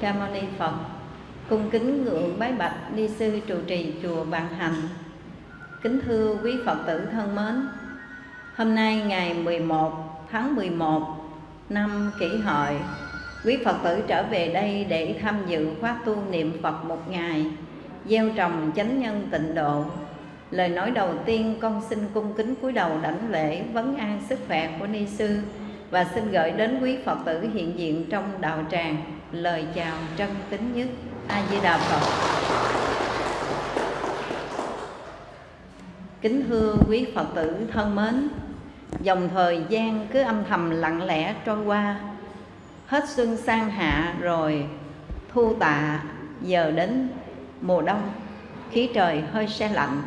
Ca Mâu Ni Phật. Cung kính ngưỡng bái bạch ni sư trụ trì chùa Vạn Hành. Kính thưa quý Phật tử thân mến, Hôm nay ngày 11 tháng 11 năm kỷ hợi Quý Phật tử trở về đây để tham dự khóa tu niệm Phật một ngày Gieo trồng chánh nhân tịnh độ Lời nói đầu tiên con xin cung kính cúi đầu đảnh lễ vấn an sức khỏe của Ni Sư Và xin gửi đến quý Phật tử hiện diện trong đạo tràng Lời chào trân kính nhất. A-di-đà Phật. Kính thưa quý Phật tử thân mến, Dòng thời gian cứ âm thầm lặng lẽ trôi qua, Hết xuân sang hạ rồi thu tạ, Giờ đến mùa đông, khí trời hơi se lạnh.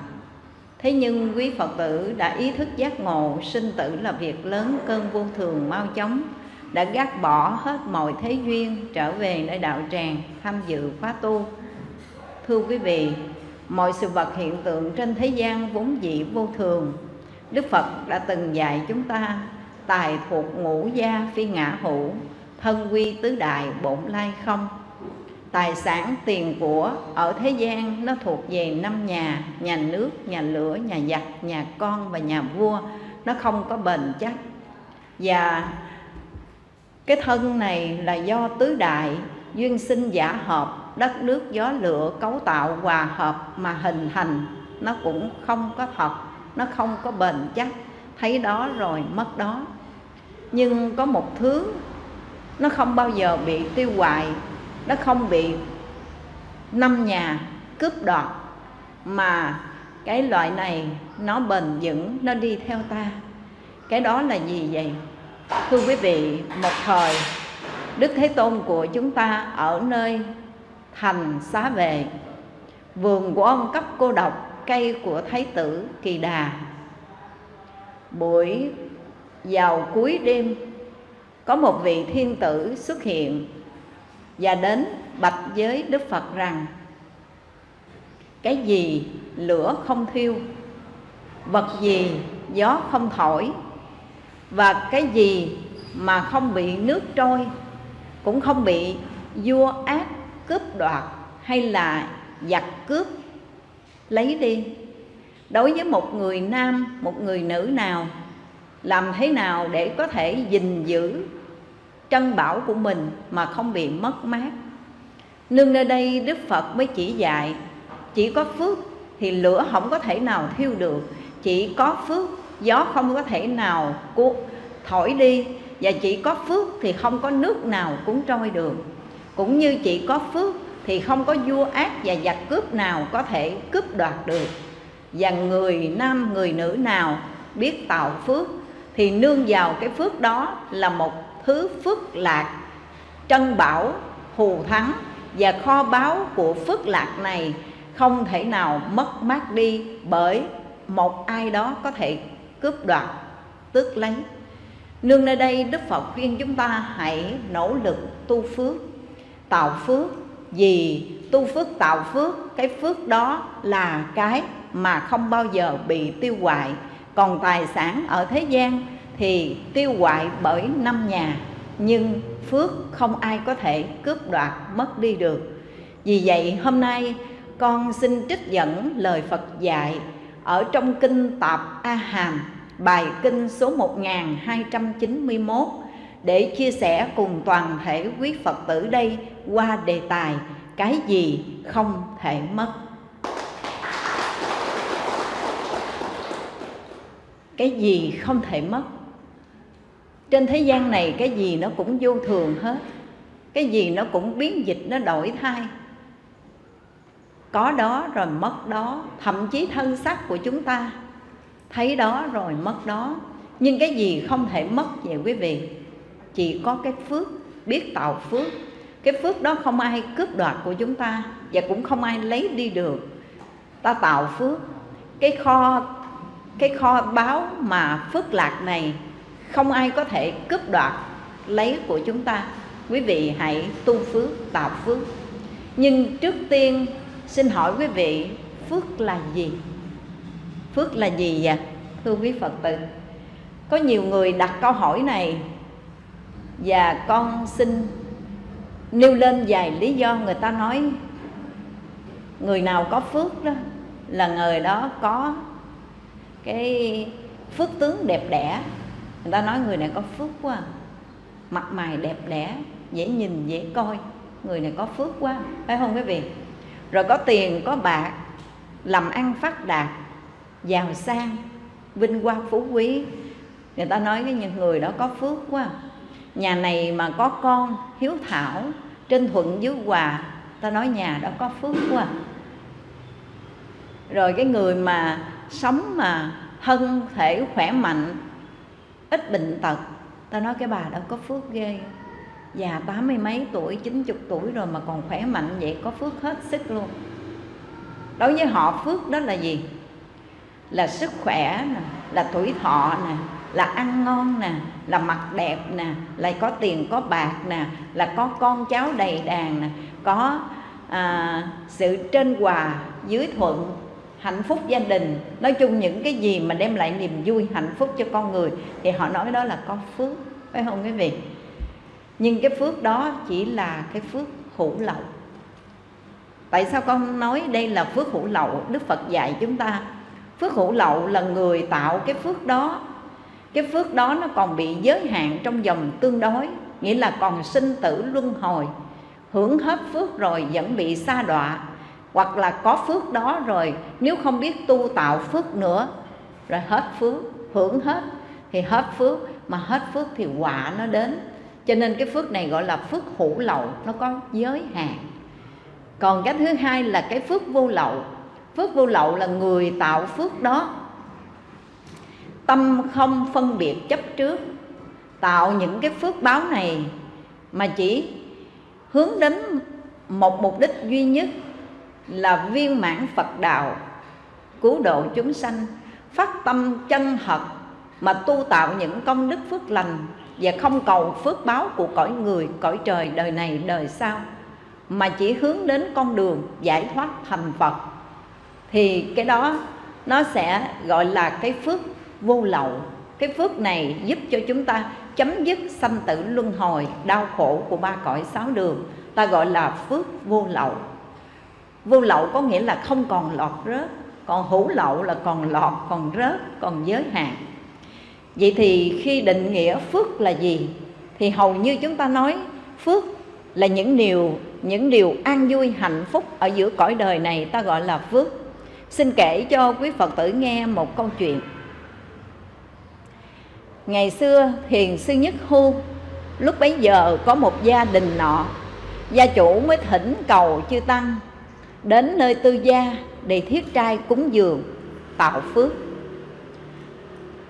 Thế nhưng quý Phật tử đã ý thức giác ngộ Sinh tử là việc lớn cơn vô thường mau chóng đã gác bỏ hết mọi thế duyên Trở về nơi đạo tràng tham dự khóa tu. Thưa quý vị Mọi sự vật hiện tượng trên thế gian vốn dĩ vô thường. Đức Phật đã từng dạy chúng ta Tài thuộc ngũ gia phi ngã hữu Thân quy tứ đại bổn lai không. Tài sản tiền của ở thế gian nó thuộc về năm nhà Nhà nước, nhà lửa, nhà giặc, nhà con và nhà vua Nó không có bền chắc. Và cái thân này là do tứ đại, Duyên sinh giả hợp, Đất nước gió lửa, cấu tạo, hòa hợp mà hình thành. Nó cũng không có thật, Nó không có bền chắc. Thấy đó rồi mất đó. Nhưng có một thứ, Nó không bao giờ bị tiêu hoại nó không bị năm nhà cướp đoạt, mà cái loại này nó bền vững, nó đi theo ta. Cái đó là gì vậy? Thưa quý vị, một thời, đức thế tôn của chúng ta ở nơi thành xá về vườn của ông cấp cô độc cây của thái tử kỳ đà. Buổi vào cuối đêm, có một vị thiên tử xuất hiện và đến bạch với Đức Phật rằng, cái gì lửa không thiêu, vật gì gió không thổi và cái gì mà không bị nước trôi, cũng không bị vua ác cướp đoạt hay là giặc cướp, lấy đi. Đối với một người nam, một người nữ nào, làm thế nào để có thể gìn giữ trân bảo của mình mà không bị mất mát? Nương nơi đây đức phật mới chỉ dạy, chỉ có phước thì lửa không có thể nào thiêu được, chỉ có phước gió không có thể nào cuốn thổi đi, và chỉ có phước thì không có nước nào cuốn trôi được. Cũng như chỉ có phước thì không có vua ác và giặc cướp nào có thể cướp đoạt được. Và người nam, người nữ nào biết tạo phước thì nương vào cái phước đó là một thứ phước lạc. Trân bảo, hù thắng và kho báu của phước lạc này không thể nào mất mát đi bởi một ai đó có thể cướp đoạt, tước lấy. Nương nơi đây, đức phật khuyên chúng ta hãy nỗ lực tu phước, tạo phước. Vì tu phước, tạo phước, cái phước đó là cái mà không bao giờ bị tiêu hoại. Còn tài sản ở thế gian thì tiêu hoại bởi năm nhà, nhưng phước không ai có thể cướp đoạt, mất đi được. Vì vậy, hôm nay con xin trích dẫn lời Phật dạy ở trong kinh Tạp A Hàm bài kinh số 1291 để chia sẻ cùng toàn thể quý Phật tử đây qua đề tài cái gì không thể mất. Cái gì không thể mất? Trên thế gian này cái gì nó cũng vô thường hết. Cái gì nó cũng biến dịch, nó đổi thay. Có đó rồi mất đó, thậm chí thân xác của chúng ta thấy đó rồi mất đó. Nhưng cái gì không thể mất vậy quý vị? Chỉ có cái phước, biết tạo phước. Cái phước đó không ai cướp đoạt của chúng ta và cũng không ai lấy đi được. Ta tạo phước. Cái kho cái kho báo mà phước lạc này không ai có thể cướp đoạt lấy của chúng ta. Quý vị hãy tu phước, tạo phước. Nhưng trước tiên, xin hỏi quý vị, phước là gì? Phước là gì vậy? Thưa quý phật tử, có nhiều người đặt câu hỏi này và con xin nêu lên vài lý do người ta nói người nào có phước đó là người đó có cái phước tướng đẹp đẽ. Người ta nói người này có phước quá, mặt mày đẹp đẽ, dễ nhìn, dễ coi. Người này có phước quá, phải không quý vị? Rồi có tiền, có bạc, làm ăn phát đạt giàu sang, vinh quang phú quý. Người ta nói cái những người đó có phước quá à. nhà này mà có con hiếu thảo, trên thuận dưới hòa, ta nói nhà đó có phước quá à. rồi cái người mà sống mà thân thể khỏe mạnh, ít bệnh tật, ta nói cái bà đó có phước ghê. Già tám mươi mấy tuổi, chín chục tuổi rồi mà còn khỏe mạnh vậy, có phước hết sức luôn. Đối với họ, phước đó là gì? Là sức khỏe nè là tuổi thọ nè là ăn ngon nè là mặt đẹp nè lại có tiền có bạc nè là có con cháu đầy đàn nè có à, sự trên hòa dưới thuận hạnh phúc gia đình. Nói chung những cái gì mà đem lại niềm vui hạnh phúc cho con người thì họ nói đó là có phước phải không quý vị? Nhưng cái phước đó chỉ là cái phước hữu lậu. Tại sao con nói đây là phước hữu lậu? Đức phật dạy chúng ta phước hữu lậu là người tạo cái phước đó. Cái phước đó nó còn bị giới hạn trong dòng tương đối, nghĩa là còn sinh tử luân hồi. Hưởng hết phước rồi vẫn bị xa đọa, hoặc là có phước đó rồi, nếu không biết tu tạo phước nữa, rồi hết phước, hưởng hết, thì hết phước, mà hết phước thì quả nó đến. Cho nên cái phước này gọi là phước hữu lậu, nó có giới hạn. Còn cái thứ hai là cái phước vô lậu phước vô lậu là người tạo phước đó. Tâm không phân biệt chấp trước, tạo những cái phước báo này mà chỉ hướng đến một mục đích duy nhất là viên mãn Phật đạo, cứu độ chúng sanh, phát tâm chân thật mà tu tạo những công đức phước lành và không cầu phước báo của cõi người, cõi trời đời này đời sau, mà chỉ hướng đến con đường giải thoát thành Phật thì cái đó nó sẽ gọi là cái phước vô lậu. Cái phước này giúp cho chúng ta chấm dứt sanh tử luân hồi, đau khổ của ba cõi sáu đường. Ta gọi là phước vô lậu. Vô lậu có nghĩa là không còn lọt rớt, còn hữu lậu là còn lọt, còn rớt, còn giới hạn. Vậy thì khi định nghĩa phước là gì? Thì hầu như chúng ta nói phước là những điều những điều an vui hạnh phúc ở giữa cõi đời này, ta gọi là phước xin kể cho quý phật tử nghe một câu chuyện. Ngày xưa thiền sư nhất hu lúc bấy giờ có một gia đình nọ, gia chủ mới thỉnh cầu chư tăng đến nơi tư gia để thiết trai cúng dường, tạo phước.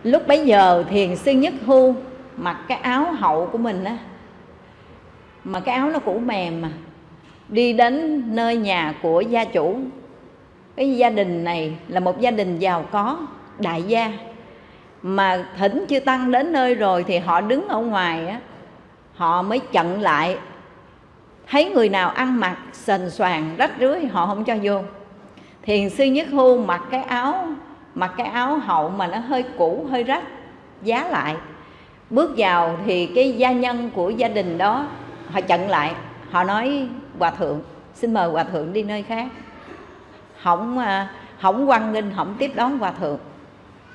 Lúc bấy giờ thiền sư nhất hu mặc cái áo hậu của mình á, mà cái áo nó cũ mềm mà, đi đến nơi nhà của gia chủ cái gia đình này là một gia đình giàu có, đại gia. Mà thỉnh chưa tăng đến nơi rồi thì họ đứng ở ngoài á, họ mới chặn lại. Thấy người nào ăn mặc sền soàn rách rưới, họ không cho vô. Thiền sư nhất hưu mặc cái áo, mặc cái áo hậu mà nó hơi cũ, hơi rách, giá lại. Bước vào thì cái gia nhân của gia đình đó, họ chặn lại. Họ nói, hòa thượng, xin mời hòa thượng đi nơi khác không ờ, không quan nghênh không tiếp đón hòa thượng.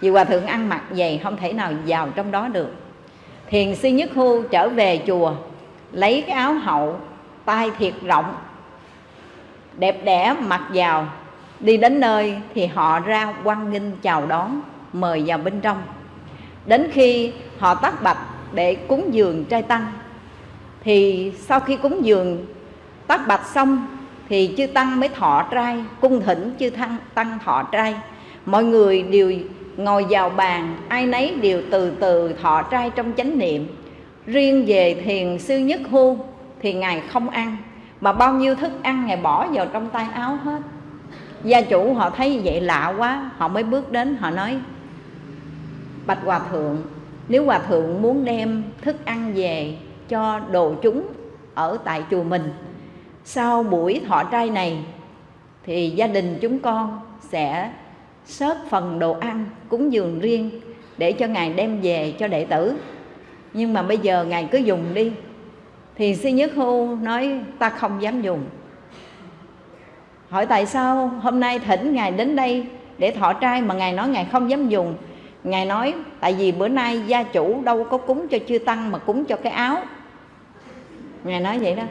Vì hòa thượng ăn mặc dày không thể nào vào trong đó được. Thiền sư nhất hưu trở về chùa, lấy cái áo hậu, tay thiệt rộng, đẹp đẽ mặc vào. Đi đến nơi thì họ ra quan nghênh chào đón, mời vào bên trong. Đến khi họ tắt bạch để cúng dường trai tăng, thì sau khi cúng dường tắt bạch xong thì chư tăng mới thọ trai, cung thỉnh chư tăng tăng thọ trai. Mọi người đều ngồi vào bàn, ai nấy đều từ từ thọ trai trong chánh niệm. Riêng về thiền sư nhất hu thì ngài không ăn, mà bao nhiêu thức ăn ngài bỏ vào trong tay áo hết. Gia chủ họ thấy vậy lạ quá, họ mới bước đến, họ nói, bạch hòa thượng, nếu hòa thượng muốn đem thức ăn về cho đồ chúng ở tại chùa mình sau buổi thọ trai này, thì gia đình chúng con sẽ sớt phần đồ ăn cúng dường riêng để cho ngài đem về cho đệ tử. Nhưng mà bây giờ ngài cứ dùng đi. Thì sư nhất hưu nói, ta không dám dùng. Hỏi, tại sao hôm nay thỉnh ngài đến đây để thọ trai mà ngài nói ngài không dám dùng? Ngài nói, tại vì bữa nay gia chủ đâu có cúng cho chư tăng mà cúng cho cái áo. Ngài nói vậy đó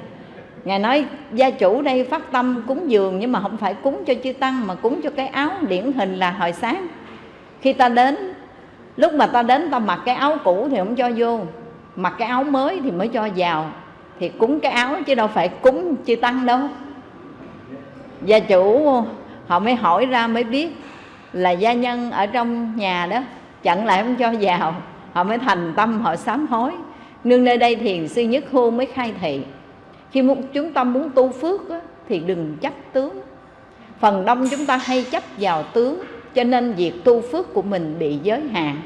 ngài nói, gia chủ đây phát tâm cúng dường nhưng mà không phải cúng cho chư tăng mà cúng cho cái áo điển hình là hồi sáng. Khi ta đến, lúc mà ta đến ta mặc cái áo cũ thì không cho vô, mặc cái áo mới thì mới cho vào. Thì cúng cái áo chứ đâu phải cúng chư tăng đâu. Gia chủ, họ mới hỏi ra mới biết là gia nhân ở trong nhà đó, chặn lại không cho vào. Họ mới thành tâm, họ sám hối. Nương nơi đây thiền sư nhất hương mới khai thị khi chúng ta muốn tu phước á, thì đừng chấp tướng. Phần đông chúng ta hay chấp vào tướng cho nên việc tu phước của mình bị giới hạn.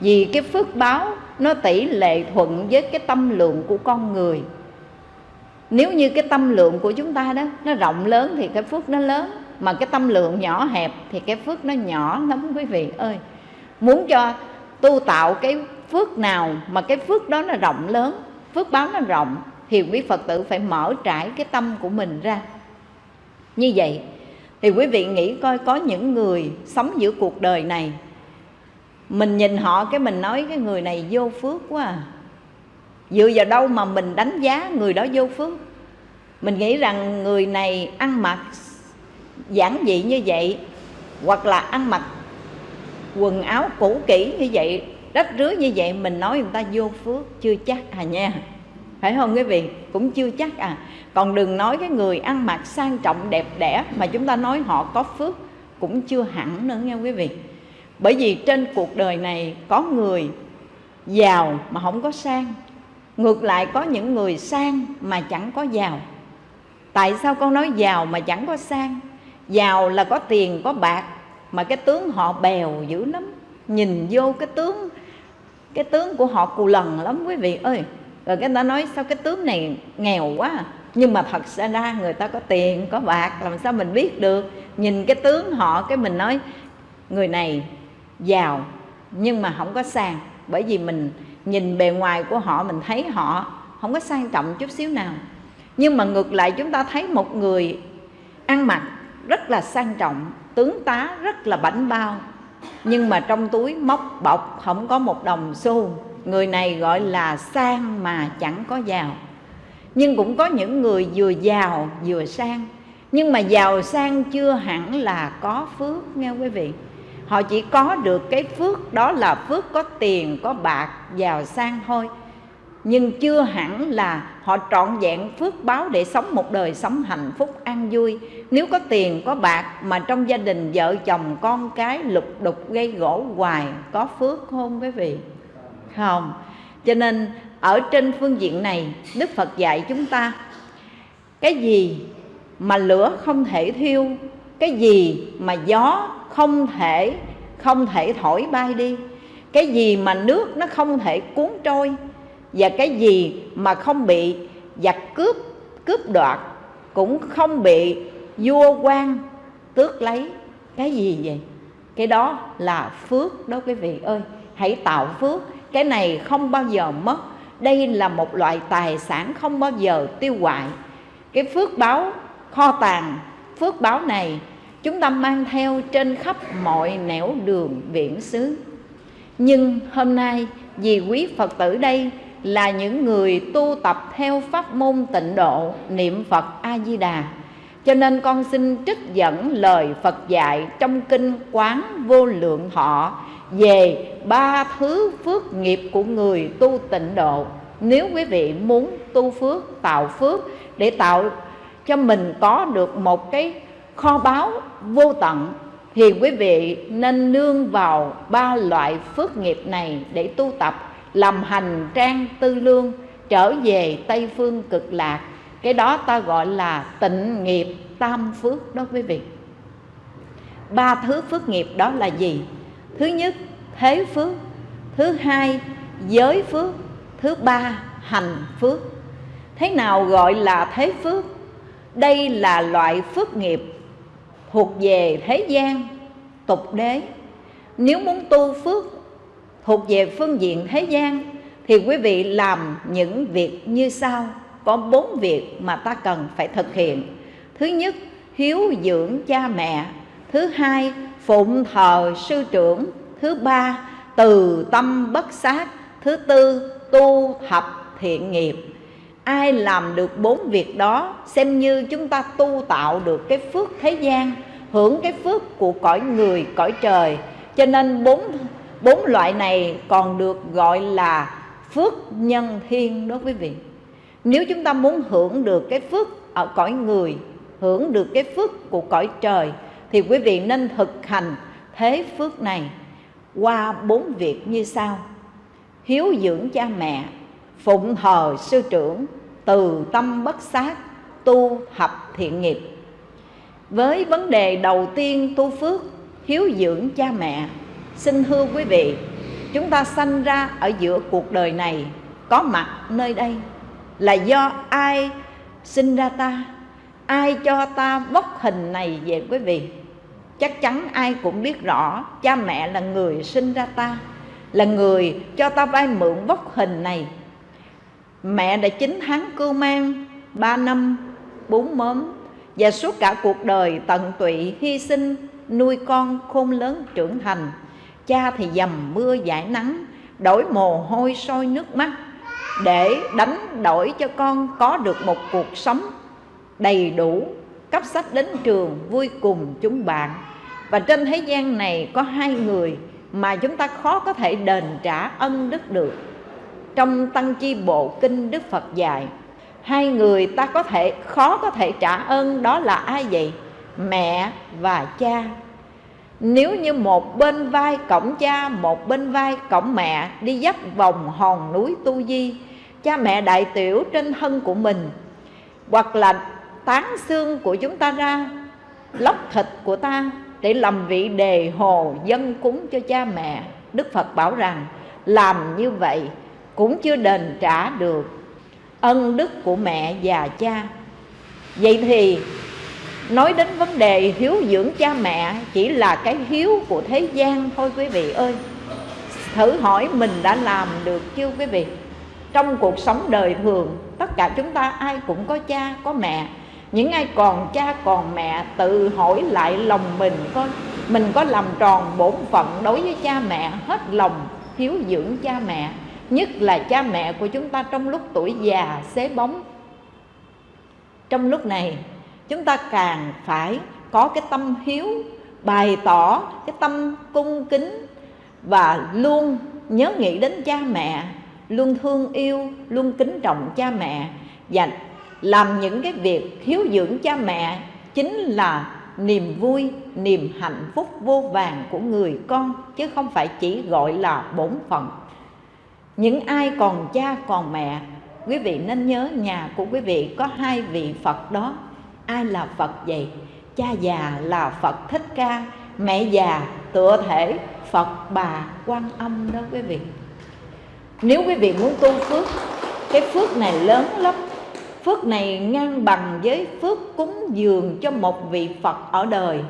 Vì cái phước báo nó tỷ lệ thuận với cái tâm lượng của con người. Nếu như cái tâm lượng của chúng ta đó nó rộng lớn thì cái phước nó lớn mà cái tâm lượng nhỏ hẹp thì cái phước nó nhỏ lắm quý vị ơi. Muốn cho tu tạo cái phước nào mà cái phước đó nó rộng lớn phước báo nó rộng thì quý phật tử phải mở trải cái tâm của mình ra. Như vậy, thì quý vị nghĩ coi có những người sống giữa cuộc đời này, mình nhìn họ cái mình nói cái người này vô phước quá à. Dựa vào đâu mà mình đánh giá người đó vô phước? Mình nghĩ rằng người này ăn mặc giản dị như vậy, hoặc là ăn mặc quần áo cũ kỹ như vậy, rách rưới như vậy, mình nói người ta vô phước chưa chắc à nha phải không quý vị? Cũng chưa chắc à. Còn đừng nói cái người ăn mặc sang trọng đẹp đẽ mà chúng ta nói họ có phước cũng chưa hẳn nữa nha quý vị. Bởi vì trên cuộc đời này có người giàu mà không có sang. Ngược lại có những người sang mà chẳng có giàu. Tại sao con nói giàu mà chẳng có sang? Giàu là có tiền, có bạc, mà cái tướng họ bèo dữ lắm. Nhìn vô cái tướng cái tướng của họ cù lần lắm quý vị ơi rồi cái ta nói, sao cái tướng này nghèo quá à? nhưng mà thật ra người ta có tiền, có bạc, làm sao mình biết được? Nhìn cái tướng họ, cái mình nói, người này giàu, nhưng mà không có sang. Bởi vì mình nhìn bề ngoài của họ, mình thấy họ không có sang trọng chút xíu nào. Nhưng mà ngược lại, chúng ta thấy một người ăn mặc rất là sang trọng, tướng tá rất là bảnh bao, nhưng mà trong túi móc bọc không có một đồng xu người này gọi là sang mà chẳng có giàu. Nhưng cũng có những người vừa giàu vừa sang. Nhưng mà giàu sang chưa hẳn là có phước, nghe quý vị? Họ chỉ có được cái phước, đó là phước có tiền, có bạc, giàu sang thôi. Nhưng chưa hẳn là họ trọn vẹn phước báo để sống một đời sống hạnh phúc, an vui. Nếu có tiền, có bạc mà trong gia đình vợ chồng con cái lục đục gây gỗ hoài, có phước không quý vị? Không? Cho nên, ở trên phương diện này, đức phật dạy chúng ta, cái gì mà lửa không thể thiêu, cái gì mà gió không thể không thể thổi bay đi, cái gì mà nước nó không thể cuốn trôi, và cái gì mà không bị giặc cướp cướp đoạt, cũng không bị vua quan tước lấy, cái gì vậy? Cái đó là phước đó quý vị ơi. Hãy tạo phước cái này không bao giờ mất. Đây là một loại tài sản không bao giờ tiêu hoại. Cái phước báo kho tàng, phước báo này chúng ta mang theo trên khắp mọi nẻo đường viễn xứ. Nhưng hôm nay, vì quý phật tử đây là những người tu tập theo pháp môn tịnh độ, niệm phật a di đà. Cho nên con xin trích dẫn lời phật dạy trong kinh quán vô lượng họ về ba thứ phước nghiệp của người tu tịnh độ. Nếu quý vị muốn tu phước, tạo phước, để tạo cho mình có được một cái kho báu vô tận, thì quý vị nên nương vào ba loại phước nghiệp này để tu tập, làm hành trang tư lương, trở về tây phương cực lạc. Cái đó ta gọi là tịnh nghiệp tam phước đó quý vị. Ba thứ phước nghiệp đó là gì? Thứ nhất, thế phước. Thứ hai, giới phước. Thứ ba, hành phước. Thế nào gọi là thế phước? Đây là loại phước nghiệp thuộc về thế gian, tục đế. Nếu muốn tu phước thuộc về phương diện thế gian, thì quý vị làm những việc như sau. Có bốn việc mà ta cần phải thực hiện. Thứ nhất, hiếu dưỡng cha mẹ. Thứ hai phụng thờ sư trưởng thứ ba, từ tâm bất sát, thứ tư, tu thập thiện nghiệp. Ai làm được bốn việc đó, xem như chúng ta tu tạo được cái phước thế gian, hưởng cái phước của cõi người, cõi trời. Cho nên bốn bốn loại này còn được gọi là phước nhân thiên đó quý vị. Nếu chúng ta muốn hưởng được cái phước ở cõi người, hưởng được cái phước của cõi trời thì quý vị nên thực hành thế phước này qua bốn việc như sau. Hiếu dưỡng cha mẹ, phụng thờ sư trưởng, từ tâm bất sát, tu thập thiện nghiệp. Với vấn đề đầu tiên tu phước, hiếu dưỡng cha mẹ, xin thưa quý vị, chúng ta sanh ra ở giữa cuộc đời này có mặt nơi đây là do ai sinh ra ta? Ai cho ta vóc hình này về quý vị? Chắc chắn ai cũng biết rõ, cha mẹ là người sinh ra ta, là người cho ta vay mượn vóc hình này. Mẹ đã chín tháng cưu mang ba năm, bốn mớm và suốt cả cuộc đời tận tụy hy sinh, nuôi con khôn lớn trưởng thành. Cha thì dầm mưa giải nắng, đổi mồ hôi sôi nước mắt để đánh đổi cho con có được một cuộc sống đầy đủ cấp sách đến trường vui cùng chúng bạn. Và trên thế gian này có hai người mà chúng ta khó có thể đền trả ân đức được. Trong tăng chi bộ kinh đức phật dạy, hai người ta có thể, khó có thể trả ơn đó là ai vậy? Mẹ và cha. Nếu như một bên vai cổng cha, một bên vai cổng mẹ đi dắt vòng hòn núi tu di, cha mẹ đại tiểu trên thân của mình, hoặc là tán xương của chúng ta ra, lóc thịt của ta để làm vị đề hồ dân cúng cho cha mẹ. Đức phật bảo rằng, làm như vậy cũng chưa đền trả được ân đức của mẹ và cha. Vậy thì, nói đến vấn đề hiếu dưỡng cha mẹ, chỉ là cái hiếu của thế gian thôi quý vị ơi. Thử hỏi mình đã làm được chưa quý vị? Trong cuộc sống đời thường, tất cả chúng ta ai cũng có cha, có mẹ những ai còn cha, còn mẹ tự hỏi lại lòng mình coi mình có làm tròn bổn phận đối với cha mẹ, hết lòng hiếu dưỡng cha mẹ. Nhất là cha mẹ của chúng ta trong lúc tuổi già, xế bóng. Trong lúc này, chúng ta càng phải có cái tâm hiếu, bày tỏ cái tâm cung kính và luôn nhớ nghĩ đến cha mẹ, luôn thương yêu, luôn kính trọng cha mẹ và làm những cái việc hiếu dưỡng cha mẹ chính là niềm vui, niềm hạnh phúc vô vàng của người con, chứ không phải chỉ gọi là bổn phận. Những ai còn cha, còn mẹ, quý vị nên nhớ nhà của quý vị có hai vị phật đó. Ai là phật vậy? Cha già là phật thích ca, mẹ già tựa thể phật bà quan âm đó quý vị. Nếu quý vị muốn tu phước, cái phước này lớn lắm phước này ngang bằng với phước cúng dường cho một vị phật ở đời.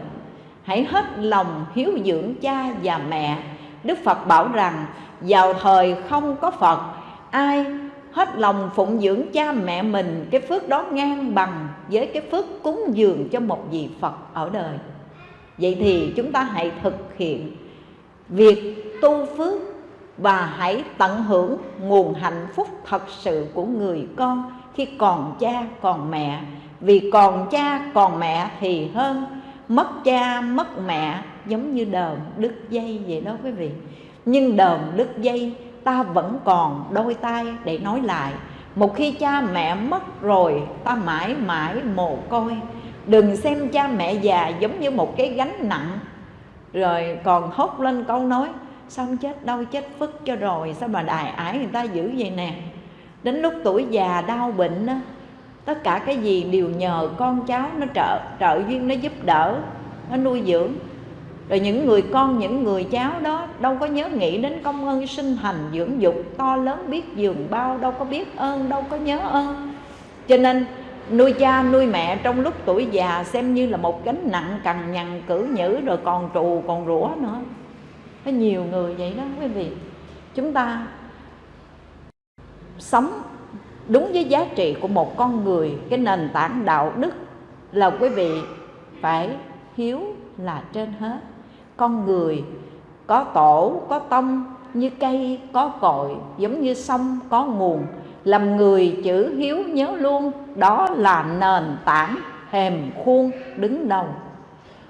Hãy hết lòng hiếu dưỡng cha và mẹ. Đức phật bảo rằng, vào thời không có phật, ai hết lòng phụng dưỡng cha mẹ mình, cái phước đó ngang bằng với cái phước cúng dường cho một vị phật ở đời. Vậy thì chúng ta hãy thực hiện việc tu phước và hãy tận hưởng nguồn hạnh phúc thật sự của người con khi còn cha, còn mẹ. Vì còn cha, còn mẹ thì hơn. Mất cha, mất mẹ, giống như đờm đứt dây vậy đó quý vị. Nhưng đờm đứt dây, ta vẫn còn đôi tay để nói lại. Một khi cha mẹ mất rồi, ta mãi mãi mồ côi. Đừng xem cha mẹ già giống như một cái gánh nặng. Rồi còn hốt lên câu nói xong chết đâu chết phức cho rồi, sao mà đài ải người ta giữ vậy nè? Đến lúc tuổi già đau bệnh á, tất cả cái gì đều nhờ con cháu nó trợ trợ duyên nó giúp đỡ, nó nuôi dưỡng. Rồi những người con, những người cháu đó đâu có nhớ nghĩ đến công ơn sinh thành dưỡng dục, to lớn biết giường bao, đâu có biết ơn, đâu có nhớ ơn. Cho nên, nuôi cha, nuôi mẹ trong lúc tuổi già xem như là một gánh nặng cằn nhằn, cử nhữ, rồi còn trù, còn rủa nữa. Có nhiều người vậy đó quý vị. Chúng ta sống đúng với giá trị của một con người. Cái nền tảng đạo đức là quý vị phải hiếu là trên hết. Con người có tổ, có tông, như cây, có cội, giống như sông, có nguồn. Làm người chữ hiếu nhớ luôn, đó là nền tảng hềm khuôn đứng đầu.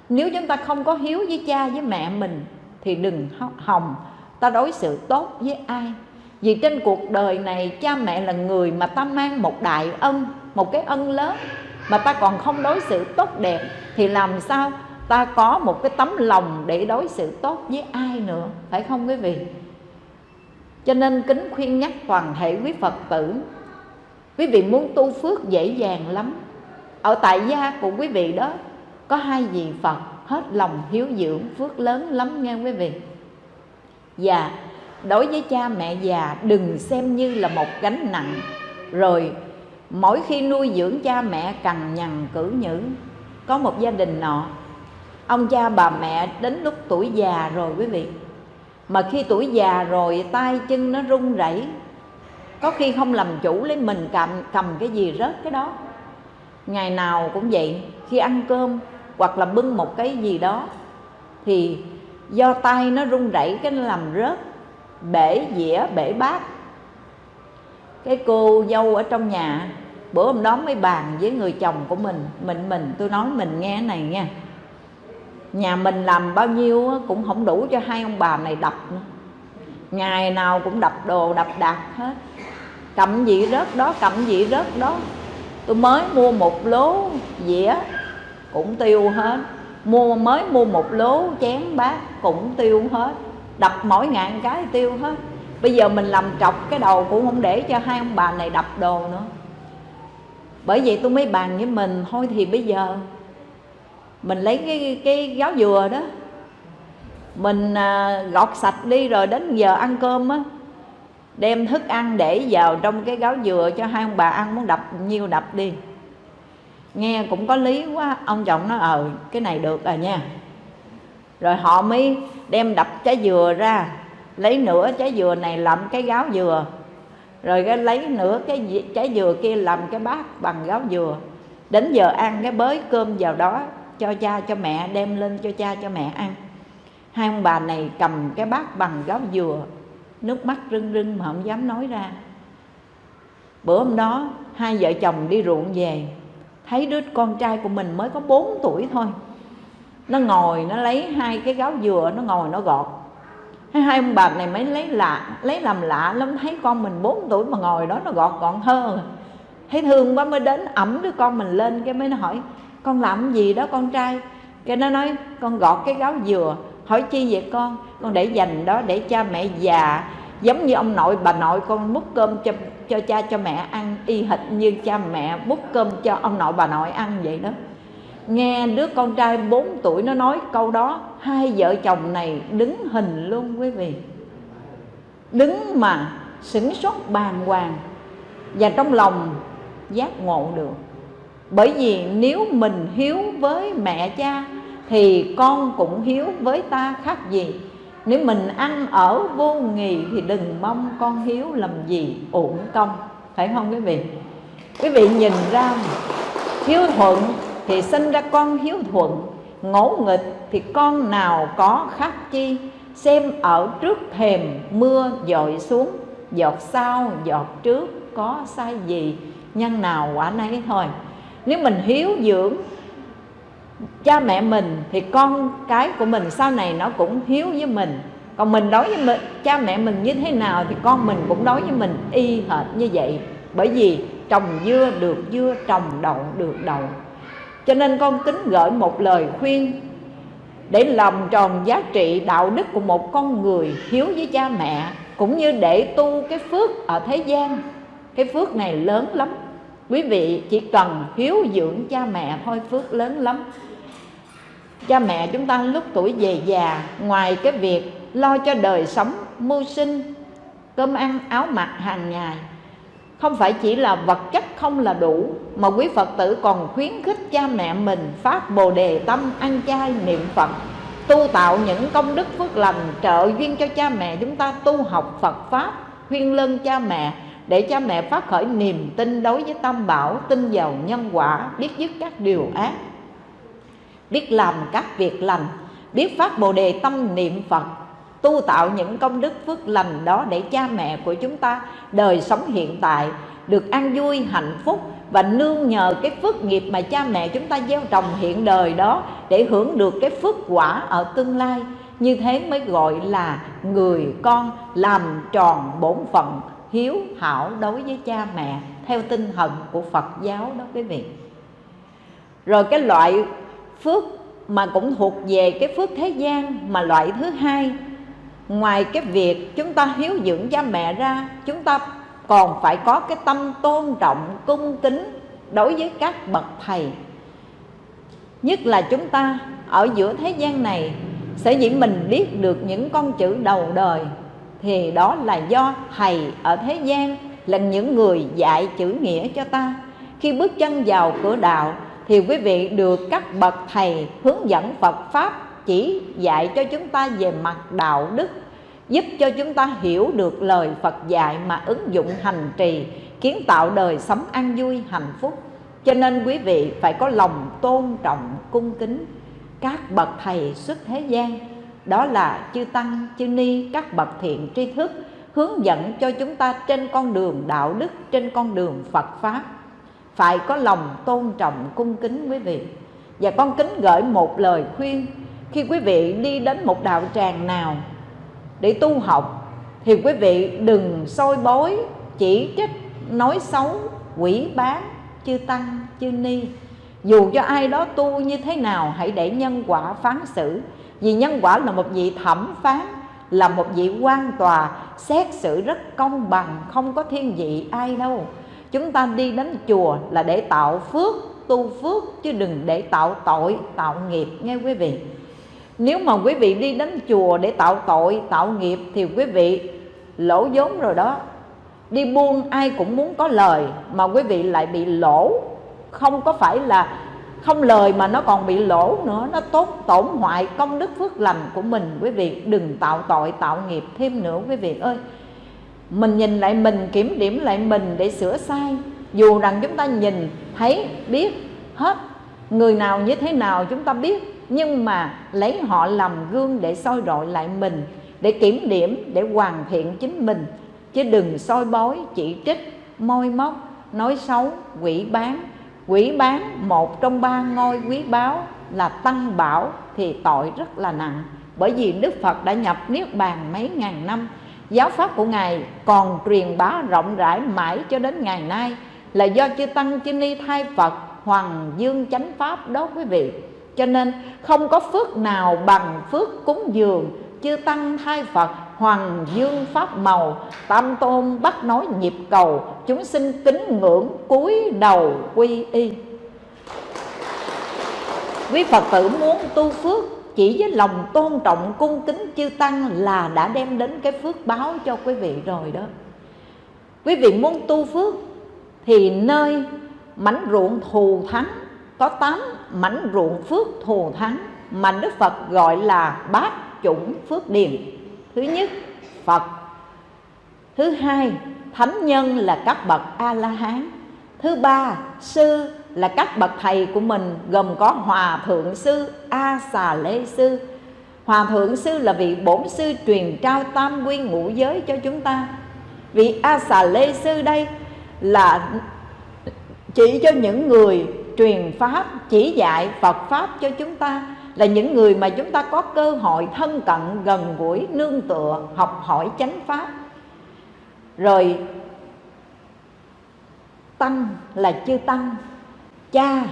Nếu chúng ta không có hiếu với cha, với mẹ mình, thì đừng hòng ta đối xử tốt với ai vì trên cuộc đời này, cha mẹ là người mà ta mang một đại ân, một cái ân lớn, mà ta còn không đối xử tốt đẹp, thì làm sao ta có một cái tấm lòng để đối xử tốt với ai nữa, phải không quý vị? Cho nên kính khuyên nhắc toàn thể quý phật tử, quý vị muốn tu phước dễ dàng lắm. Ở tại gia của quý vị đó, có hai vị phật hết lòng hiếu dưỡng phước lớn lắm nghe quý vị. Và đối với cha mẹ già, đừng xem như là một gánh nặng. Rồi, mỗi khi nuôi dưỡng cha mẹ cằn nhằn cử nhữ, có một gia đình nọ, ông cha bà mẹ đến lúc tuổi già rồi quý vị. Mà khi tuổi già rồi, tay chân nó run rẩy. Có khi không làm chủ lấy mình cầm cầm cái gì rớt cái đó. Ngày nào cũng vậy, khi ăn cơm hoặc là bưng một cái gì đó, thì do tay nó run rẩy, cái nó làm rớt bể dĩa, bể bát. Cái cô dâu ở trong nhà, bữa hôm đó mới bàn với người chồng của mình mình mình. Tôi nói mình nghe này nha. Nhà mình làm bao nhiêu cũng không đủ cho hai ông bà này đập nữa. Ngày nào cũng đập đồ, đập đạc hết. Cầm gì rớt đó, cầm gì rớt đó. Tôi mới mua một lố dĩa, cũng tiêu hết. Mua, mới mua một lố chén bát, cũng tiêu hết đập mỗi ngàn cái tiêu hết. Bây giờ mình làm trọc cái đầu cũng không để cho hai ông bà này đập đồ nữa. Bởi vậy tôi mới bàn với mình thôi thì bây giờ mình lấy cái cái gáo dừa đó mình à, gọt sạch đi rồi đến giờ ăn cơm á đem thức ăn để vào trong cái gáo dừa cho hai ông bà ăn muốn đập nhiêu đập đi. Nghe cũng có lý quá ông chồng nó ờ cái này được rồi nha rồi họ mới đem đập trái dừa ra. Lấy nửa trái dừa này làm cái gáo dừa. Rồi cái lấy nửa cái trái dừa kia làm cái bát bằng gáo dừa. Đến giờ ăn cái bới cơm vào đó, cho cha, cho mẹ, đem lên cho cha, cho mẹ ăn. Hai ông bà này cầm cái bát bằng gáo dừa. Nước mắt rưng rưng mà không dám nói ra. Bữa hôm đó, hai vợ chồng đi ruộng về. Thấy đứa con trai của mình mới có 4 tuổi thôi nó ngồi, nó lấy hai cái gáo dừa, nó ngồi, nó gọt. Hai hai ông bà này mới lấy lạ, lấy làm lạ lắm. Thấy con mình 4 tuổi mà ngồi đó, nó gọt gọn hơn. Thấy thương quá mới đến ẩm đứa con mình lên, cái mới nó hỏi, con làm gì đó con trai? Cái nó nói, con gọt cái gáo dừa. Hỏi, chi vậy con? Con để dành đó để cha mẹ già. Giống như ông nội, bà nội con múc cơm cho cho cha, cho mẹ ăn, y hệt như cha mẹ múc cơm cho ông nội, bà nội ăn vậy đó nghe đứa con trai 4 tuổi nó nói câu đó, hai vợ chồng này đứng hình luôn quý vị. Đứng mà sửng sốt bàng hoàng và trong lòng giác ngộ được. Bởi vì nếu mình hiếu với mẹ cha thì con cũng hiếu với ta khác gì. Nếu mình ăn ở vô nghì thì đừng mong con hiếu làm gì uổng công. Phải không quý vị? Quý vị nhìn ra hiếu thuận thì sinh ra con hiếu thuận. Ngỗ nghịch thì con nào có khác chi? Xem ở trước thềm mưa dội xuống giọt sau giọt trước có sai gì? Nhân nào quả nấy thôi. Nếu mình hiếu dưỡng cha mẹ mình thì con cái của mình sau này nó cũng hiếu với mình. Còn mình đối với mình, cha mẹ mình như thế nào thì con mình cũng đối với mình y hệt như vậy. Bởi vì trồng dưa được dưa trồng đậu được đậu cho nên con kính gửi một lời khuyên để lòng tròn giá trị đạo đức của một con người hiếu với cha mẹ, cũng như để tu cái phước ở thế gian. Cái phước này lớn lắm. Quý vị chỉ cần hiếu dưỡng cha mẹ thôi, phước lớn lắm. Cha mẹ chúng ta lúc tuổi về già, ngoài cái việc lo cho đời sống mưu sinh, cơm ăn áo mặc hàng ngày không phải chỉ là vật chất không là đủ, mà quý phật tử còn khuyến khích cha mẹ mình phát bồ đề tâm ăn chay niệm phật, tu tạo những công đức phước lành trợ duyên cho cha mẹ chúng ta tu học phật pháp, khuyên lân cha mẹ để cha mẹ phát khởi niềm tin đối với tam bảo, tin vào nhân quả, biết dứt các điều ác, biết làm các việc lành, biết phát bồ đề tâm niệm phật tu tạo những công đức phước lành đó để cha mẹ của chúng ta đời sống hiện tại được an vui, hạnh phúc và nương nhờ cái phước nghiệp mà cha mẹ chúng ta gieo trồng hiện đời đó để hưởng được cái phước quả ở tương lai. Như thế mới gọi là người con làm tròn bổn phận, hiếu hảo đối với cha mẹ theo tinh thần của Phật giáo đó quý vị. Rồi cái loại phước mà cũng thuộc về cái phước thế gian mà loại thứ hai ngoài cái việc chúng ta hiếu dưỡng cha mẹ ra, chúng ta còn phải có cái tâm tôn trọng, cung kính đối với các bậc thầy. Nhất là chúng ta ở giữa thế gian này sẽ dĩ mình biết được những con chữ đầu đời thì đó là do thầy ở thế gian là những người dạy chữ nghĩa cho ta. Khi bước chân vào cửa đạo thì quý vị được các bậc thầy hướng dẫn Phật pháp chỉ dạy cho chúng ta về mặt đạo đức, giúp cho chúng ta hiểu được lời Phật dạy mà ứng dụng hành trì, kiến tạo đời sống an vui, hạnh phúc. Cho nên quý vị phải có lòng tôn trọng, cung kính các bậc thầy xuất thế gian. Đó là chư tăng, chư ni, các bậc thiện tri thức hướng dẫn cho chúng ta trên con đường đạo đức, trên con đường Phật pháp. Phải có lòng tôn trọng, cung kính quý vị. Và con kính gửi một lời khuyên khi quý vị đi đến một đạo tràng nào để tu học, thì quý vị đừng soi bối chỉ trích, nói xấu, quỷ bán, chư tăng, chư ni. Dù cho ai đó tu như thế nào, hãy để nhân quả phán xử. Vì nhân quả là một vị thẩm phán, là một vị quan tòa, xét xử rất công bằng, không có thiên vị ai đâu. Chúng ta đi đến chùa là để tạo phước, tu phước, chứ đừng để tạo tội, tạo nghiệp, nghe quý vị nếu mà quý vị đi đến chùa để tạo tội, tạo nghiệp thì quý vị lỗ vốn rồi đó. Đi buôn ai cũng muốn có lời mà quý vị lại bị lỗ. Không có phải là không lời mà nó còn bị lỗ nữa. Nó tốt tổn hoại công đức phước lành của mình. Quý vị đừng tạo tội, tạo nghiệp thêm nữa, quý vị ơi. Mình nhìn lại mình, kiểm điểm lại mình để sửa sai. Dù rằng chúng ta nhìn, thấy, biết hết, người nào như thế nào chúng ta biết nhưng mà lấy họ làm gương để soi rọi lại mình, để kiểm điểm, để hoàn thiện chính mình. Chứ đừng soi bói, chỉ trích môi móc, nói xấu, quỷ bán quỷ bán một trong ba ngôi quý báu là tăng bảo thì tội rất là nặng. Bởi vì đức phật đã nhập niết bàn mấy ngàn năm, giáo pháp của ngài còn truyền bá rộng rãi mãi cho đến ngày nay. Là do chư tăng chư ni thay phật hoàng dương chánh pháp đó quý vị cho nên không có phước nào bằng phước cúng dường, chư tăng thay phật, hoàng dương pháp màu, tam tôn bắt nói nhịp cầu, chúng sinh kính ngưỡng cúi đầu quy y. Quý phật tử muốn tu phước chỉ với lòng tôn trọng cung kính chư tăng là đã đem đến cái phước báo cho quý vị rồi đó. Quý vị muốn tu phước thì nơi mảnh ruộng thù thắng có tám mảnh ruộng phước thù thắng mà Đức Phật gọi là bát chủng phước điền. Thứ nhất, Phật. Thứ hai, thánh nhân là các bậc A La Hán thứ ba, sư là các bậc thầy của mình, gồm có hòa thượng sư A Xà Lê sư Hòa thượng sư là vị bổn sư truyền trao tam quy ngũ giới cho chúng ta. Vị A Xà Lê sư đây là chỉ cho những người truyền pháp, chỉ dạy Phật pháp cho chúng ta, là những người mà chúng ta có cơ hội thân cận, gần gũi, nương tựa, học hỏi chánh pháp. Rồi, tăng là chư tăng, cha,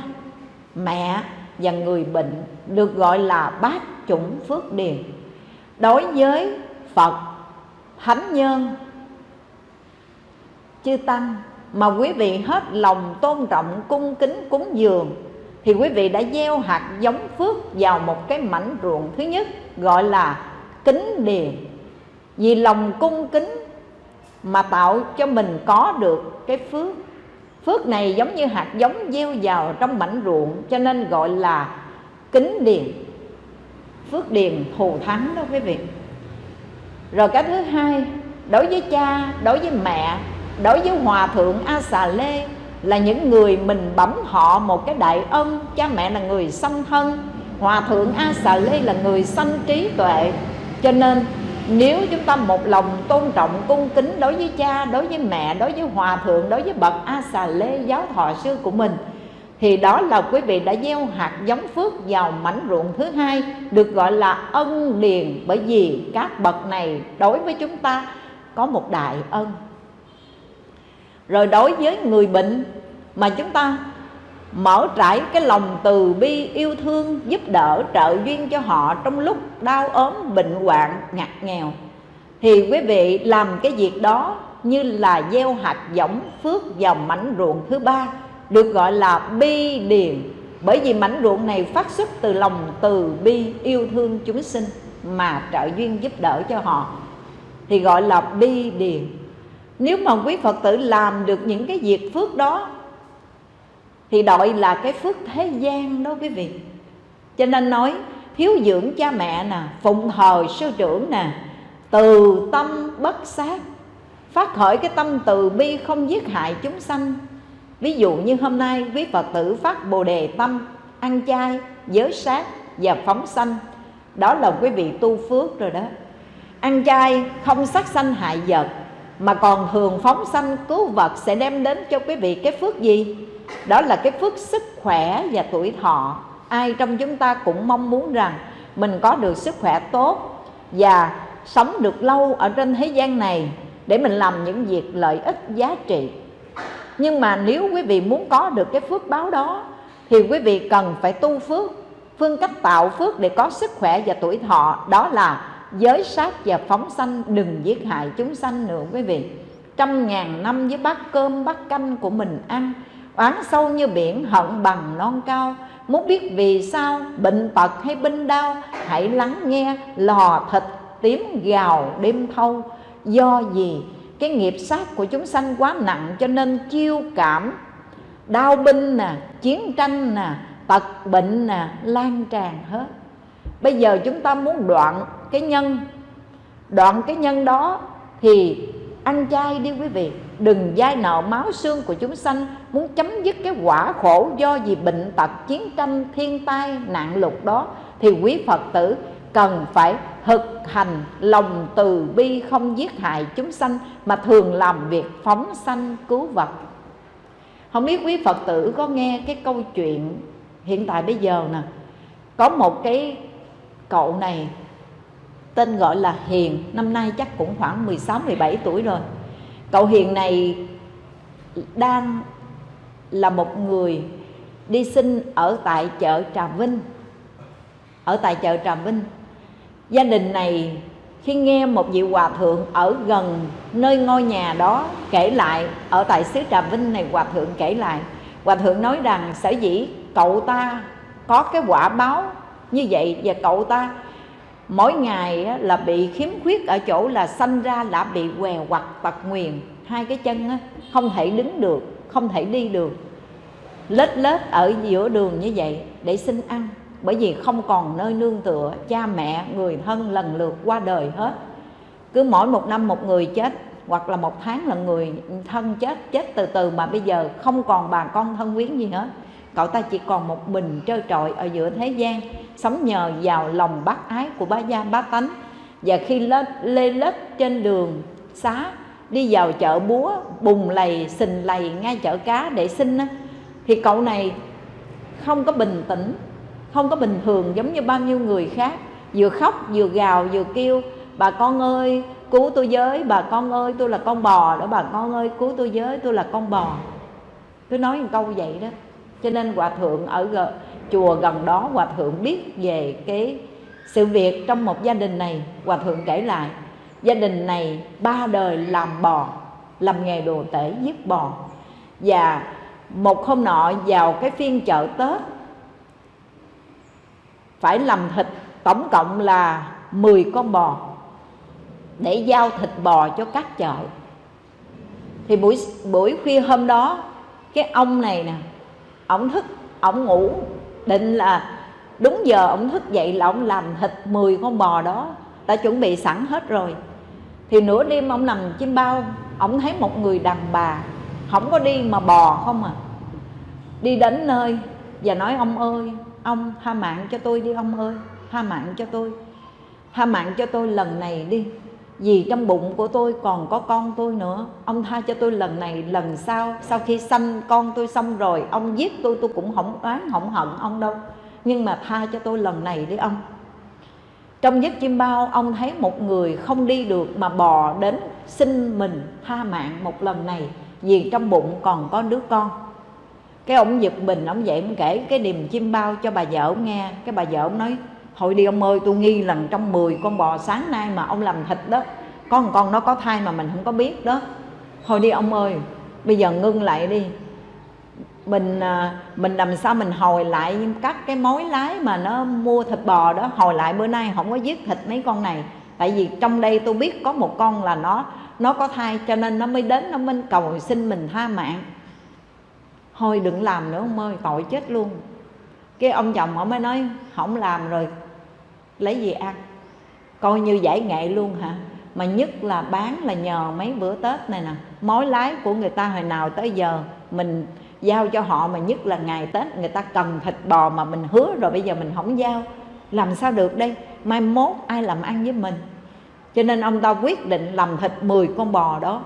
mẹ và người bệnh được gọi là bát chủng phước điền. Đối với phật thánh nhân, chư tăng mà quý vị hết lòng tôn trọng, cung kính, cúng dường, thì quý vị đã gieo hạt giống phước vào một cái mảnh ruộng thứ nhất, gọi là kính điền. Vì lòng cung kính mà tạo cho mình có được cái phước. Phước này giống như hạt giống gieo vào trong mảnh ruộng, cho nên gọi là kính điền. Phước điền thù thắng đó quý vị. Rồi cái thứ hai, đối với cha, đối với mẹ đối với hòa thượng a xà lê là những người mình bấm họ một cái đại ân, cha mẹ là người sanh thân. Hòa thượng a xà lê là người sanh trí tuệ. Cho nên, nếu chúng ta một lòng tôn trọng cung kính đối với cha, đối với mẹ, đối với hòa thượng, đối với bậc a xà lê giáo thọ sư của mình, thì đó là quý vị đã gieo hạt giống phước vào mảnh ruộng thứ hai, được gọi là ân điền. Bởi vì các bậc này đối với chúng ta có một đại ân rồi đối với người bệnh mà chúng ta mở trải cái lòng từ bi, yêu thương, giúp đỡ, trợ duyên cho họ trong lúc đau ốm, bệnh hoạn, ngặt nghèo, thì quý vị làm cái việc đó như là gieo hạt giống phước vào mảnh ruộng thứ ba, được gọi là bi điền. Bởi vì mảnh ruộng này phát xuất từ lòng từ bi, yêu thương chúng sinh mà trợ duyên giúp đỡ cho họ, thì gọi là bi điền nếu mà quý phật tử làm được những cái việc phước đó, thì đội là cái phước thế gian đó quý vị. Cho nên nói thiếu dưỡng cha mẹ nè, phụng hồi sư trưởng nè, từ tâm bất sát, phát khởi cái tâm từ bi không giết hại chúng sanh. Ví dụ như hôm nay quý phật tử phát bồ đề tâm, ăn chay giới sát và phóng sanh. Đó là quý vị tu phước rồi đó. Ăn chay không sát sanh hại vật mà còn thường phóng sanh cứu vật sẽ đem đến cho quý vị cái phước gì? Đó là cái phước sức khỏe và tuổi thọ. Ai trong chúng ta cũng mong muốn rằng mình có được sức khỏe tốt và sống được lâu ở trên thế gian này để mình làm những việc lợi ích giá trị. Nhưng mà nếu quý vị muốn có được cái phước báo đó, thì quý vị cần phải tu phước. Phương cách tạo phước để có sức khỏe và tuổi thọ đó là giới sát và phóng sanh, đừng giết hại chúng sanh nữa quý vị. Trăm ngàn năm với bát cơm, bát canh của mình ăn, oán sâu như biển, hận bằng non cao. Muốn biết vì sao, bệnh tật hay binh đau hãy lắng nghe lò thịt tím gào đêm thâu. Do gì? Cái nghiệp sát của chúng sanh quá nặng cho nên chiêu cảm. Đau binh nè, chiến tranh nè, tật bệnh nè, lan tràn hết bây giờ chúng ta muốn đoạn cái nhân, đoạn cái nhân đó thì ăn chay đi quý vị, đừng dai nợ máu xương của chúng sanh, muốn chấm dứt cái quả khổ do vì bệnh tật chiến tranh, thiên tai, nạn lụt đó, thì quý phật tử cần phải thực hành lòng từ bi không giết hại chúng sanh mà thường làm việc phóng sanh cứu vật không biết quý phật tử có nghe cái câu chuyện hiện tại bây giờ nè, có một cái cậu này. Tên gọi là Hiền, năm nay chắc cũng khoảng 16 17 tuổi rồi. Cậu Hiền này đang là một người đi sinh ở tại chợ Trà Vinh. Ở tại chợ Trà Vinh. Gia đình này khi nghe một vị hòa thượng ở gần nơi ngôi nhà đó kể lại, ở tại xứ Trà Vinh này, hòa thượng kể lại. Hòa thượng nói rằng, sở dĩ cậu ta có cái quả báo như vậy và cậu ta, mỗi ngày là bị khiếm khuyết ở chỗ là sanh ra đã bị què hoặc tật nguyền. Hai cái chân không thể đứng được, không thể đi được. Lết lết ở giữa đường như vậy để xin ăn, bởi vì không còn nơi nương tựa, cha mẹ, người thân lần lượt qua đời hết. Cứ mỗi một năm một người chết, hoặc là một tháng là người thân chết chết từ từ mà bây giờ không còn bà con thân quyến gì hết cậu ta chỉ còn một mình trơ trọi ở giữa thế gian, sống nhờ vào lòng bác ái của bá gia bá tánh. Và khi lết lê lết trên đường xá, đi vào chợ búa, bùng lầy, xình lầy ngay chợ cá để xin thì cậu này không có bình tĩnh, không có bình thường giống như bao nhiêu người khác. Vừa khóc, vừa gào, vừa kêu, bà con ơi, cứu tôi với, bà con ơi, tôi là con bò đó, bà con ơi, cứu tôi với, tôi là con bò. Cứ nói một câu vậy đó cho nên hòa thượng ở chùa gần đó hòa thượng biết về cái sự việc trong một gia đình này. Hòa thượng kể lại, gia đình này ba đời làm bò, làm nghề đồ tể giết bò. Và một hôm nọ vào cái phiên chợ tết, phải làm thịt tổng cộng là 10 con bò để giao thịt bò cho các chợ. Thì buổi buổi khuya hôm đó, cái ông này nè ổng thức ổng ngủ. Định là đúng giờ ổng thức dậy là ổng làm thịt 10 con bò đó. Đã chuẩn bị sẵn hết rồi. Thì nửa đêm ông nằm chim bao ổng thấy một người đàn bà, không có đi mà bò không à. Đi đến nơi và nói, ông ơi, ông tha mạng cho tôi đi, ông ơi, tha mạng cho tôi, tha mạng cho tôi lần này đi vì trong bụng của tôi còn có con tôi nữa. Ông tha cho tôi lần này, lần sau. Sau khi sanh con tôi xong rồi, ông giết tôi tôi cũng không oán, không hận ông đâu. Nhưng mà tha cho tôi lần này đi ông. Trong giấc chim bao, ông thấy một người không đi được mà bò đến xin mình tha mạng một lần này, vì trong bụng còn có đứa con. Cái ông giật mình, ông dậy ông kể cái niềm chim bao cho bà vợ ông nghe. Cái bà vợ ông nói hồi đi ông ơi, tôi nghi lần trong 10 con bò sáng nay mà ông làm thịt đó. Có một con nó có thai mà mình không có biết đó. Thôi đi ông ơi, bây giờ ngưng lại đi. Mình à, mình làm sao mình hồi lại các cái mối lái mà nó mua thịt bò đó. Hồi lại bữa nay không có giết thịt mấy con này. Tại vì trong đây tôi biết có một con là nó nó có thai cho nên nó mới đến, nó mới cầu xin mình tha mạng. Thôi đừng làm nữa ông ơi, tội chết luôn. Cái ông chồng ông mới nói, không làm rồi lấy gì ăn? Coi như giải nghệ luôn hả? Mà nhất là bán là nhờ mấy bữa tết này nè. Mối lái của người ta hồi nào tới giờ, mình giao cho họ mà nhất là ngày tết người ta cần thịt bò mà mình hứa rồi bây giờ mình không giao. Làm sao được đây? Mai mốt ai làm ăn với mình? Cho nên ông ta quyết định làm thịt 10 con bò đó.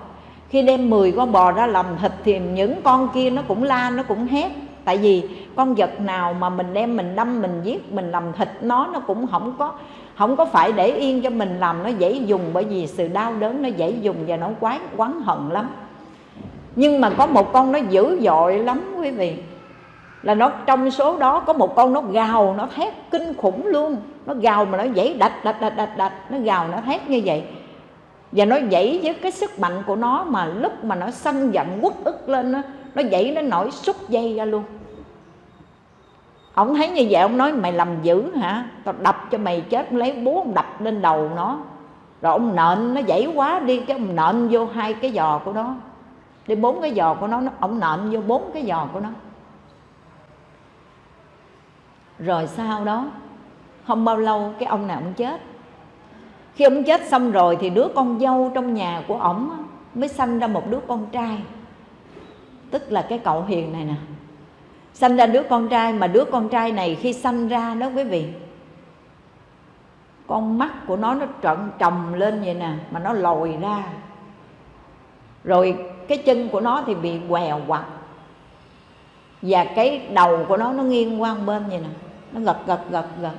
Khi đem 10 con bò ra làm thịt thì những con kia nó cũng la, nó cũng hét tại vì con vật nào mà mình đem mình đâm mình giết mình làm thịt nó nó cũng không có không có phải để yên cho mình làm nó dễ dùng bởi vì sự đau đớn nó dễ dùng và nó quán quán hận lắm. Nhưng mà có một con nó dữ dội lắm quý vị. Là nó trong số đó có một con nó gào nó thét kinh khủng luôn. Nó gào mà nó dãy đạch đạch đạch đạch đạch. Nó gào nó thét như vậy. Và nó dãy với cái sức mạnh của nó mà lúc mà nó sân giận quất ức lên đó, nó dãy nó nổi xúc dây ra luôn ông thấy như vậy ông nói mày làm dữ hả? Tao đập cho mày chết. Lấy búa ông đập lên đầu nó. Rồi ông nện nó dãy quá đi cái ông nện vô hai cái giò của nó. Đi bốn cái giò của nó, ông nện vô bốn cái giò của nó. Rồi sau đó không bao lâu cái ông này ông chết. Khi ông chết xong rồi thì đứa con dâu trong nhà của ổng mới sanh ra một đứa con trai. Tức là cái cậu hiền này nè sanh ra đứa con trai mà đứa con trai này khi sanh ra đó quý vị, con mắt của nó nó trận trồng lên vậy nè, mà nó lồi ra. Rồi cái chân của nó thì bị quèo quặt và cái đầu của nó nó nghiêng qua bên vậy nè, nó gật gật gật gật.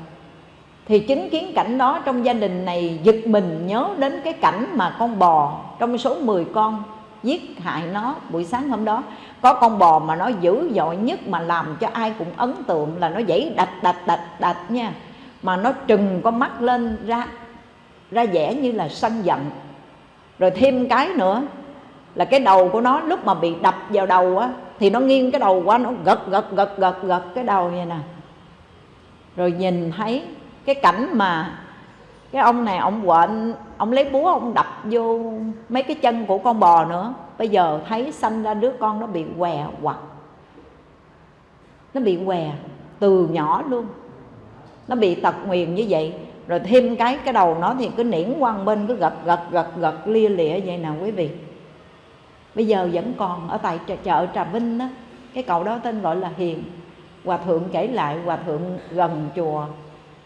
Thì chứng kiến cảnh đó trong gia đình này giật mình nhớ đến cái cảnh mà con bò trong số 10 con giết hại nó. Buổi sáng hôm đó, có con bò mà nó dữ dội nhất mà làm cho ai cũng ấn tượng là nó dãy đạch đạch đạch đạch nha. Mà nó trừng con mắt lên ra ra vẻ như là sân giận. Rồi thêm cái nữa, là cái đầu của nó lúc mà bị đập vào đầu á, thì nó nghiêng cái đầu qua, nó gật gật gật gật gật cái đầu vậy nè. Rồi nhìn thấy cái cảnh mà cái ông này, ông quện, ông lấy búa, ông đập vô mấy cái chân của con bò nữa. Bây giờ thấy sanh ra đứa con nó bị què quặt nó bị què từ nhỏ luôn. Nó bị tật nguyền như vậy. Rồi thêm cái cái đầu nó thì cứ niễn quăng bên, cứ gật gật gật gật, lia lịa vậy nào quý vị. Bây giờ vẫn còn ở tại chợ trà vinh đó cái cậu đó tên gọi là hiền. Hòa thượng kể lại, hòa thượng gần chùa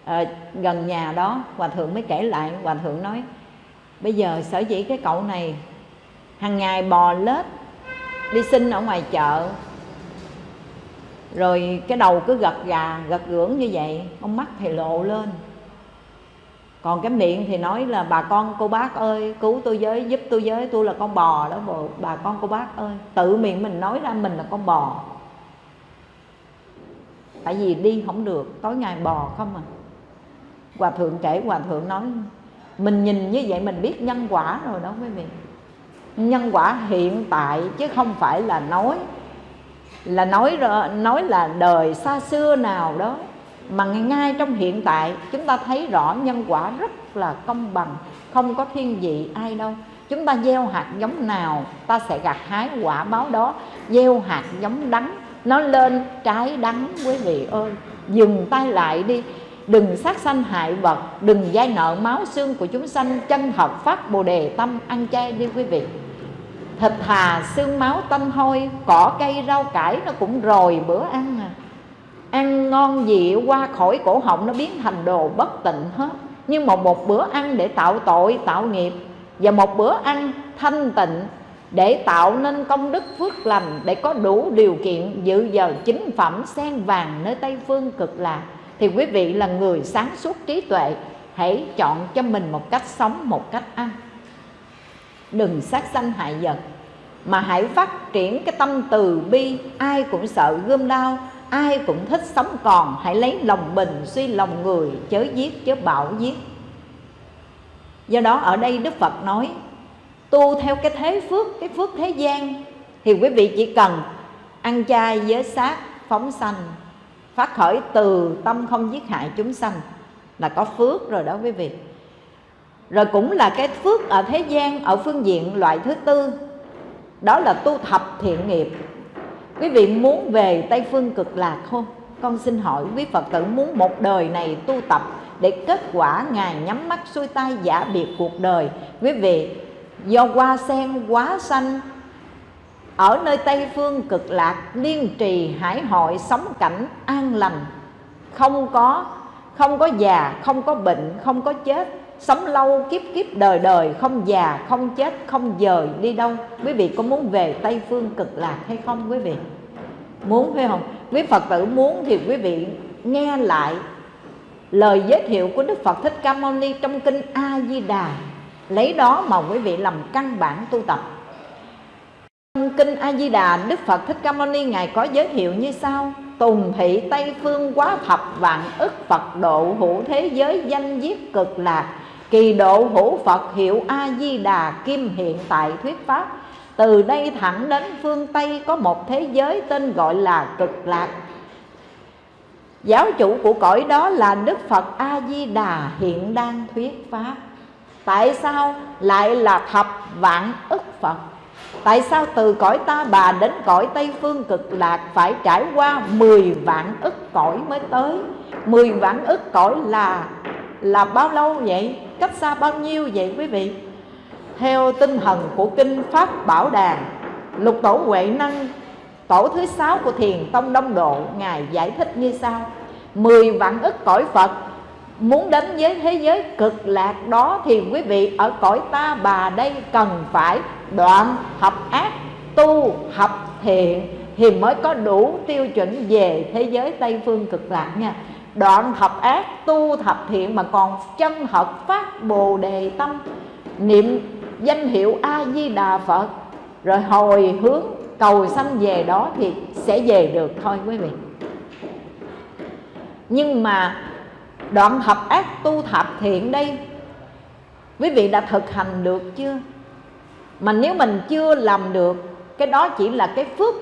à, gần nhà đó hòa thượng mới kể lại hòa thượng nói bây giờ sở dĩ cái cậu này hàng ngày bò lết đi xin ở ngoài chợ rồi cái đầu cứ gật gà gật gưỡng như vậy con mắt thì lộ lên. Còn cái miệng thì nói là bà con cô bác ơi cứu tôi với giúp tôi với tôi là con bò đó bộ bà con cô bác ơi tự miệng mình nói ra mình là con bò. Tại vì đi không được tối ngày bò không à hòa thượng kể, hòa thượng nói, mình nhìn như vậy mình biết nhân quả rồi đó quý vị. Nhân quả hiện tại chứ không phải là nói là nói nói là đời xa xưa nào đó. Mà ngay trong hiện tại, chúng ta thấy rõ nhân quả rất là công bằng, không có thiên vị ai đâu. Chúng ta gieo hạt giống nào, ta sẽ gặt hái quả báo đó. Gieo hạt giống đắng, nó lên trái đắng, quý vị ơi. Dừng tay lại đi đừng sát sanh hại vật, đừng dai nợ máu xương của chúng sanh, chân hợp phát bồ đề tâm ăn chay đi quý vị. Thịt thà xương máu tanh hôi, cỏ cây, rau cải nó cũng rồi bữa ăn à. Ăn ngon gì qua khỏi cổ họng nó biến thành đồ bất tịnh hết. Nhưng mà một bữa ăn để tạo tội, tạo nghiệp. Và một bữa ăn thanh tịnh để tạo nên công đức phước lành, để có đủ điều kiện dự giờ chính phẩm, sen vàng nơi tây phương cực lạc thì quý vị là người sáng suốt trí tuệ, hãy chọn cho mình một cách sống, một cách ăn. Đừng sát sanh hại vật, mà hãy phát triển cái tâm từ bi. Ai cũng sợ gươm đau ai cũng thích sống còn. Hãy lấy lòng bình suy lòng người, chớ giết, chớ bảo giết. Do đó ở đây đức phật nói, tu theo cái thế phước, cái phước thế gian, thì quý vị chỉ cần ăn chay giới sát phóng sanh phát khởi từ tâm không giết hại chúng sanh là có phước rồi đó quý vị. Rồi cũng là cái phước ở thế gian, ở phương diện loại thứ tư, đó là tu thập thiện nghiệp. Quý vị muốn về tây phương cực lạc không? Con xin hỏi quý phật tử muốn một đời này tu tập để kết quả ngài nhắm mắt xuôi tay giả biệt cuộc đời. Quý vị, do hoa sen quá xanh ở nơi tây phương cực lạc, liên trì hải hội sống cảnh an lành. Không có không có già, không có bệnh, không có chết. Sống lâu, kiếp kiếp đời đời, không già, không chết, không dời, đi đâu? Quý vị có muốn về tây phương cực lạc hay không, quý vị? Muốn, phải không? Quý phật tử muốn thì quý vị nghe lại lời giới thiệu của đức phật thích ca mâu ni trong kinh a di đà. Lấy đó mà quý vị làm căn bản tu tập trong kinh a di đà đức phật thích ca mâu ni, ngài có giới thiệu như sau. Tùng thị tây phương quá thập vạn ức phật độ hữu thế giới danh giết cực lạc. Kỳ độ hữu phật hiệu a di đà kim hiện tại thuyết pháp. Từ đây thẳng đến phương tây có một thế giới tên gọi là cực lạc. Giáo chủ của cõi đó là đức phật a di đà hiện đang thuyết pháp. Tại sao lại là thập vạn ức phật? Tại sao từ cõi ta bà đến cõi tây phương cực lạc phải trải qua 10 vạn ức cõi mới tới? 10 vạn ức cõi là là bao lâu vậy? Cách xa bao nhiêu vậy quý vị? Theo tinh thần của kinh pháp bảo đàn lục tổ huệ năng, tổ thứ sáu của thiền tông đông độ, ngài giải thích như sau. Mười vạn ức cõi phật muốn đến với thế giới cực lạc đó thì quý vị ở cõi ta bà đây cần phải đoạn hợp ác, tu, hợp thiện thì mới có đủ tiêu chuẩn về thế giới tây phương cực lạc nha. Đoạn học ác, tu thập thiện mà còn chân hợp phát bồ đề tâm. Niệm danh hiệu a di đà phật, rồi hồi hướng cầu sanh về đó thì sẽ về được thôi quý vị. Nhưng mà đoạn thập ác, tu thập thiện đây, quý vị đã thực hành được chưa? Mà nếu mình chưa làm được, cái đó chỉ là cái phước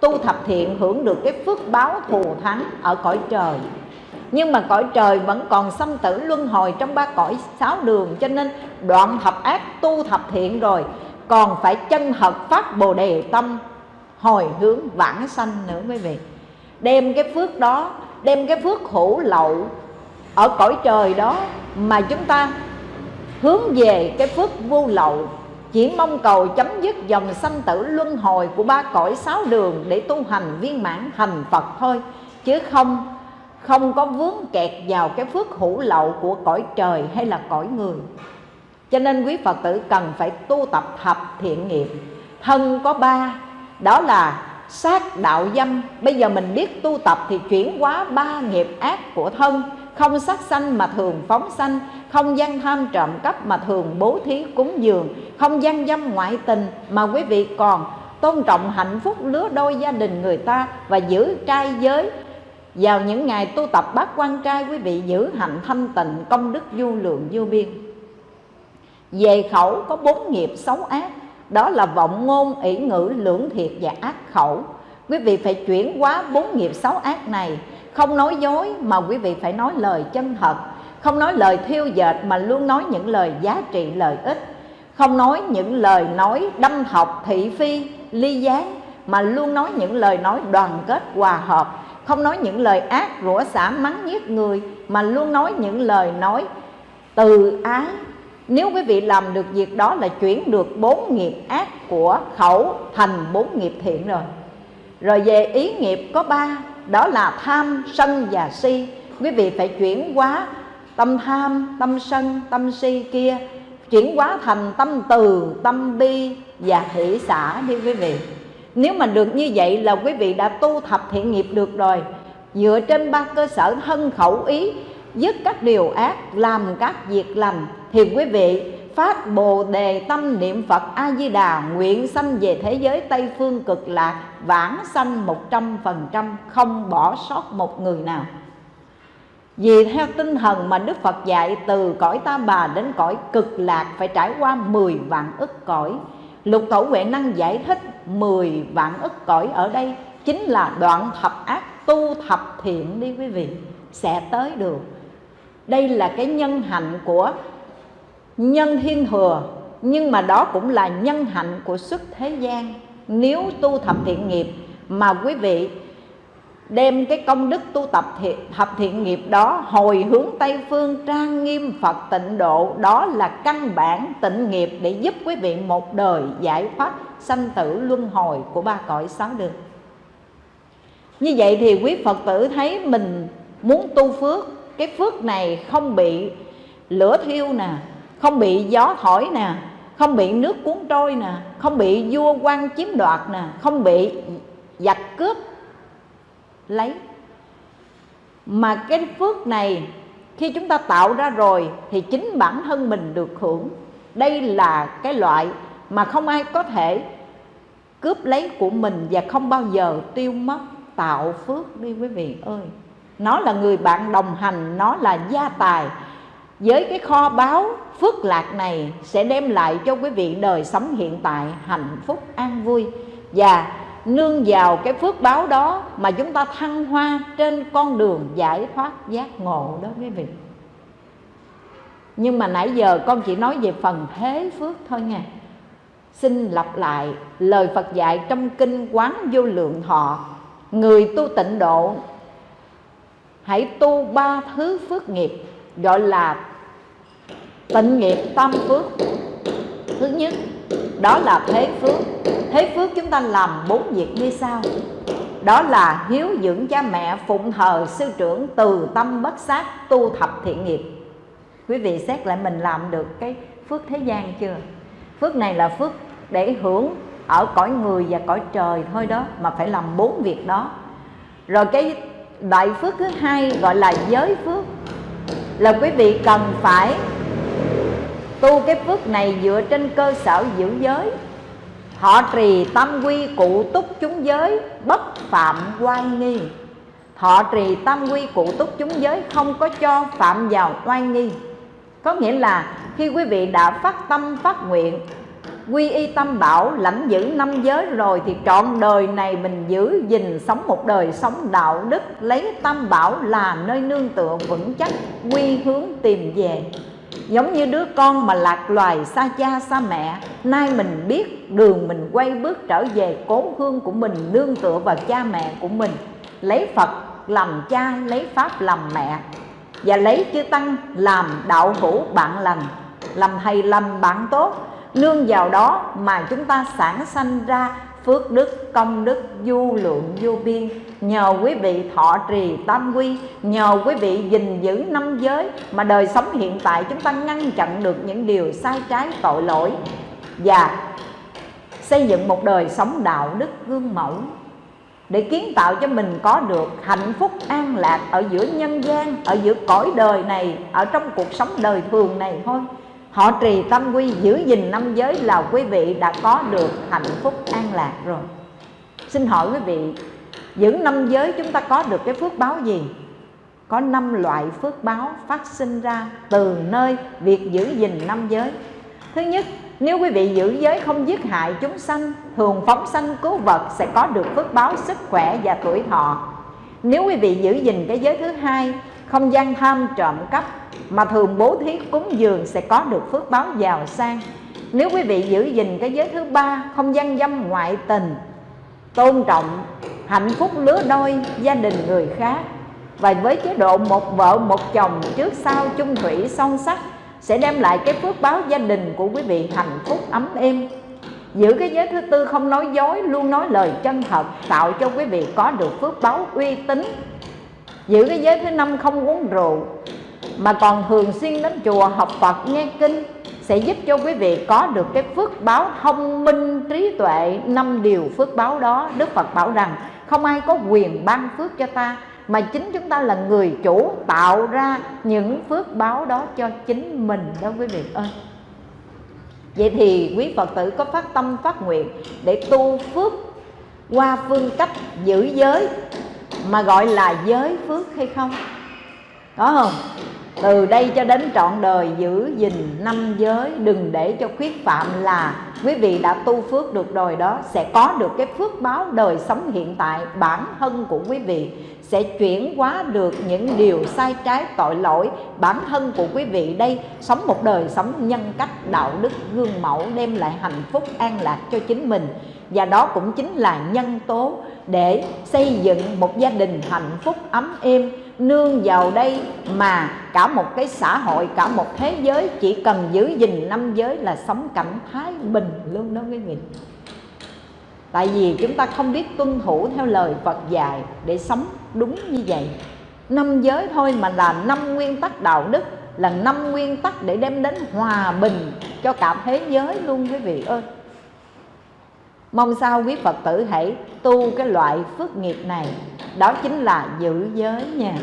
tu thập thiện, hưởng được cái phước báo thù thắng ở cõi trời. Nhưng mà cõi trời vẫn còn sanh tử luân hồi trong ba cõi sáu đường, cho nên đoạn thập ác tu thập thiện rồi, còn phải chân hợp phát bồ đề tâm, hồi hướng vãng sanh nữa quý vị đem cái phước đó, đem cái phước hữu lậu ở cõi trời đó mà chúng ta hướng về cái phước vô lậu chỉ mong cầu chấm dứt dòng sanh tử luân hồi của ba cõi sáu đường để tu hành viên mãn thành Phật thôi. Chứ không không có vướng kẹt vào cái phước hữu lậu của cõi trời hay là cõi người. Cho nên quý phật tử cần phải tu tập thập thiện nghiệp. Thân có ba, đó là sát đạo dâm. Bây giờ mình biết tu tập thì chuyển hóa ba nghiệp ác của thân không sát sanh mà thường phóng sanh, không gian tham trộm cắp mà thường bố thí cúng dường, không gian dâm ngoại tình mà quý vị còn tôn trọng hạnh phúc lứa đôi gia đình người ta và giữ trai giới. Vào những ngày tu tập bát quan trai, quý vị giữ hạnh thanh tịnh, công đức vô lượng vô biên. Về khẩu có bốn nghiệp xấu ác, đó là vọng ngôn, ỷ ngữ, lưỡng thiệt và ác khẩu. Quý vị phải chuyển hóa bốn nghiệp xấu ác này không nói dối mà quý vị phải nói lời chân thật. Không nói lời thiêu dệt mà luôn nói những lời giá trị lợi ích. Không nói những lời nói đâm học thị phi, ly gián mà luôn nói những lời nói đoàn kết, hòa hợp. Không nói những lời ác, rủa xả, mắng nhiếc người mà luôn nói những lời nói từ ái. Nếu quý vị làm được việc đó là chuyển được bốn nghiệp ác của khẩu thành bốn nghiệp thiện rồi. Rồi về ý nghiệp có ba đó là tham, sân và si. Quý vị phải chuyển hóa tâm tham, tâm sân, tâm si kia. Chuyển hóa thành tâm từ, tâm bi và hỷ xả đi quý vị. Nếu mà được như vậy là quý vị đã tu thập thiện nghiệp được rồi. Dựa trên ba cơ sở thân khẩu ý, dứt các điều ác, làm các việc lành, thì quý vị phát bồ đề tâm niệm phật a di đà nguyện sanh về thế giới tây phương cực lạc, vãng sanh một trăm phần trăm, không bỏ sót một người nào. Vì theo tinh thần mà Đức Phật dạy, từ cõi ta bà đến cõi cực lạc phải trải qua 10 vạn ức cõi. Lục Tổ Huệ Năng giải thích 10 vạn ức cõi ở đây chính là đoạn thập ác tu thập thiện đi quý vị, Sẽ tới được. Đây là cái nhân hạnh của nhân thiên thừa Nhưng mà đó cũng là nhân hạnh của xuất thế gian. Nếu tu thập thiện nghiệp mà quý vị đem cái công đức tu tập thiện, thập thiện nghiệp đó hồi hướng tây phương trang nghiêm phật tịnh độ đó là căn bản tịnh nghiệp để giúp quý vị một đời giải thoát sanh tử luân hồi của ba cõi sáu đường. Như vậy thì quý phật tử thấy mình muốn tu phước cái phước này không bị lửa thiêu nè không bị gió thổi nè, không bị nước cuốn trôi nè, không bị vua quan chiếm đoạt nè, không bị giặc cướp lấy. Mà cái phước này khi chúng ta tạo ra rồi thì chính bản thân mình được hưởng. Đây là cái loại mà không ai có thể cướp lấy của mình và không bao giờ tiêu mất tạo phước đi quý vị ơi. Nó là người bạn đồng hành, nó là gia tài. Với cái kho báu phước lạc này sẽ đem lại cho quý vị đời sống hiện tại hạnh phúc an vui. Và nương vào cái phước báo đó mà chúng ta thăng hoa trên con đường giải thoát giác ngộ đó quý vị. Nhưng mà nãy giờ con chỉ nói về phần thế phước thôi nha. Xin lặp lại lời Phật dạy trong kinh quán vô lượng thọ. Người tu tịnh độ, hãy tu ba thứ phước nghiệp, gọi là tịnh nghiệp tam phước. Thứ nhất, đó là thế phước. Thế phước chúng ta làm bốn việc như sau. Đó là hiếu dưỡng cha mẹ, phụng thờ sư trưởng, từ tâm bất sát, tu thập thiện nghiệp. Quý vị xét lại mình làm được cái phước thế gian chưa? Phước này là phước để hưởng ở cõi người và cõi trời thôi đó, mà phải làm bốn việc đó. Rồi cái đại phước thứ hai gọi là giới phước. Là quý vị cần phải tu cái phước này dựa trên cơ sở giữ giới. Họ trì tâm quy cụ túc chúng giới, bất phạm oai nghi. Họ trì tâm quy cụ túc chúng giới không có cho phạm vào oai nghi. Có nghĩa là khi quý vị đã phát tâm phát nguyện, quy y tâm bảo lãnh giữ năm giới rồi thì trọn đời này mình giữ gìn sống một đời sống đạo đức, lấy tâm bảo là nơi nương tựa vững chắc, quy hướng tìm về. Giống như đứa con mà lạc loài xa cha xa mẹ Nay mình biết đường mình quay bước trở về cố hương của mình Nương tựa vào cha mẹ của mình Lấy Phật làm cha, lấy Pháp làm mẹ Và lấy chư Tăng làm đạo hữu bạn lành. Làm thầy làm bạn tốt Nương vào đó mà chúng ta sản sanh ra phước đức, công đức, du lượng vô biên. Nhờ quý vị thọ trì tam quy, nhờ quý vị gìn giữ năm giới mà đời sống hiện tại chúng ta ngăn chặn được những điều sai trái, tội lỗi và xây dựng một đời sống đạo đức gương mẫu để kiến tạo cho mình có được hạnh phúc an lạc ở giữa nhân gian, ở giữa cõi đời này, ở trong cuộc sống đời thường này thôi họ trì tâm quy giữ gìn năm giới là quý vị đã có được hạnh phúc an lạc rồi. Xin hỏi quý vị giữ năm giới chúng ta có được cái phước báo gì? Có năm loại phước báo phát sinh ra từ nơi việc giữ gìn năm giới. Thứ nhất, nếu quý vị giữ giới không giết hại chúng sanh, thường phóng sanh cứu vật sẽ có được phước báo sức khỏe và tuổi thọ. Nếu quý vị giữ gìn cái giới thứ hai không gian tham trộm cắp mà thường bố thí cúng dường sẽ có được phước báo giàu sang. Nếu quý vị giữ gìn cái giới thứ ba, không gian dâm ngoại tình, tôn trọng, hạnh phúc lứa đôi, gia đình người khác, và với chế độ một vợ, một chồng trước sau chung thủy son sắc, sẽ đem lại cái phước báo gia đình của quý vị hạnh phúc ấm êm. Giữ cái giới thứ tư không nói dối, luôn nói lời chân thật, tạo cho quý vị có được phước báo uy tín giữ cái giới thứ năm không uống rượu, mà còn thường xuyên đến chùa học Phật nghe kinh, sẽ giúp cho quý vị có được cái phước báo thông minh, trí tuệ, năm điều phước báo đó. Đức Phật bảo rằng, không ai có quyền ban phước cho ta, mà chính chúng ta là người chủ tạo ra những phước báo đó cho chính mình đó quý vị ơi. Vậy thì quý phật tử có phát tâm phát nguyện để tu phước qua phương cách giữ giới mà gọi là giới phước hay không? Có không? Từ đây cho đến trọn đời giữ gìn năm giới, đừng để cho khuyết phạm là quý vị đã tu phước được rồi đó, sẽ có được cái phước báo đời sống hiện tại, bản thân của quý vị sẽ chuyển hóa được những điều sai trái, tội lỗi. Bản thân của quý vị đây, sống một đời sống nhân cách, đạo đức, gương mẫu, đem lại hạnh phúc, an lạc cho chính mình. Và đó cũng chính là nhân tố để xây dựng một gia đình hạnh phúc, ấm êm, nương vào đây mà cả một cái xã hội, cả một thế giới chỉ cần giữ gìn năm giới là sống cảnh thái bình luôn đó quý vị. Tại vì chúng ta không biết tuân thủ theo lời Phật dạy để sống đúng như vậy. Năm giới thôi mà là năm nguyên tắc đạo đức, là năm nguyên tắc để đem đến hòa bình cho cả thế giới luôn quý vị ơi. Mong sao quý Phật tử hãy tu cái loại phước nghiệp này, Đó chính là giữ giới nha.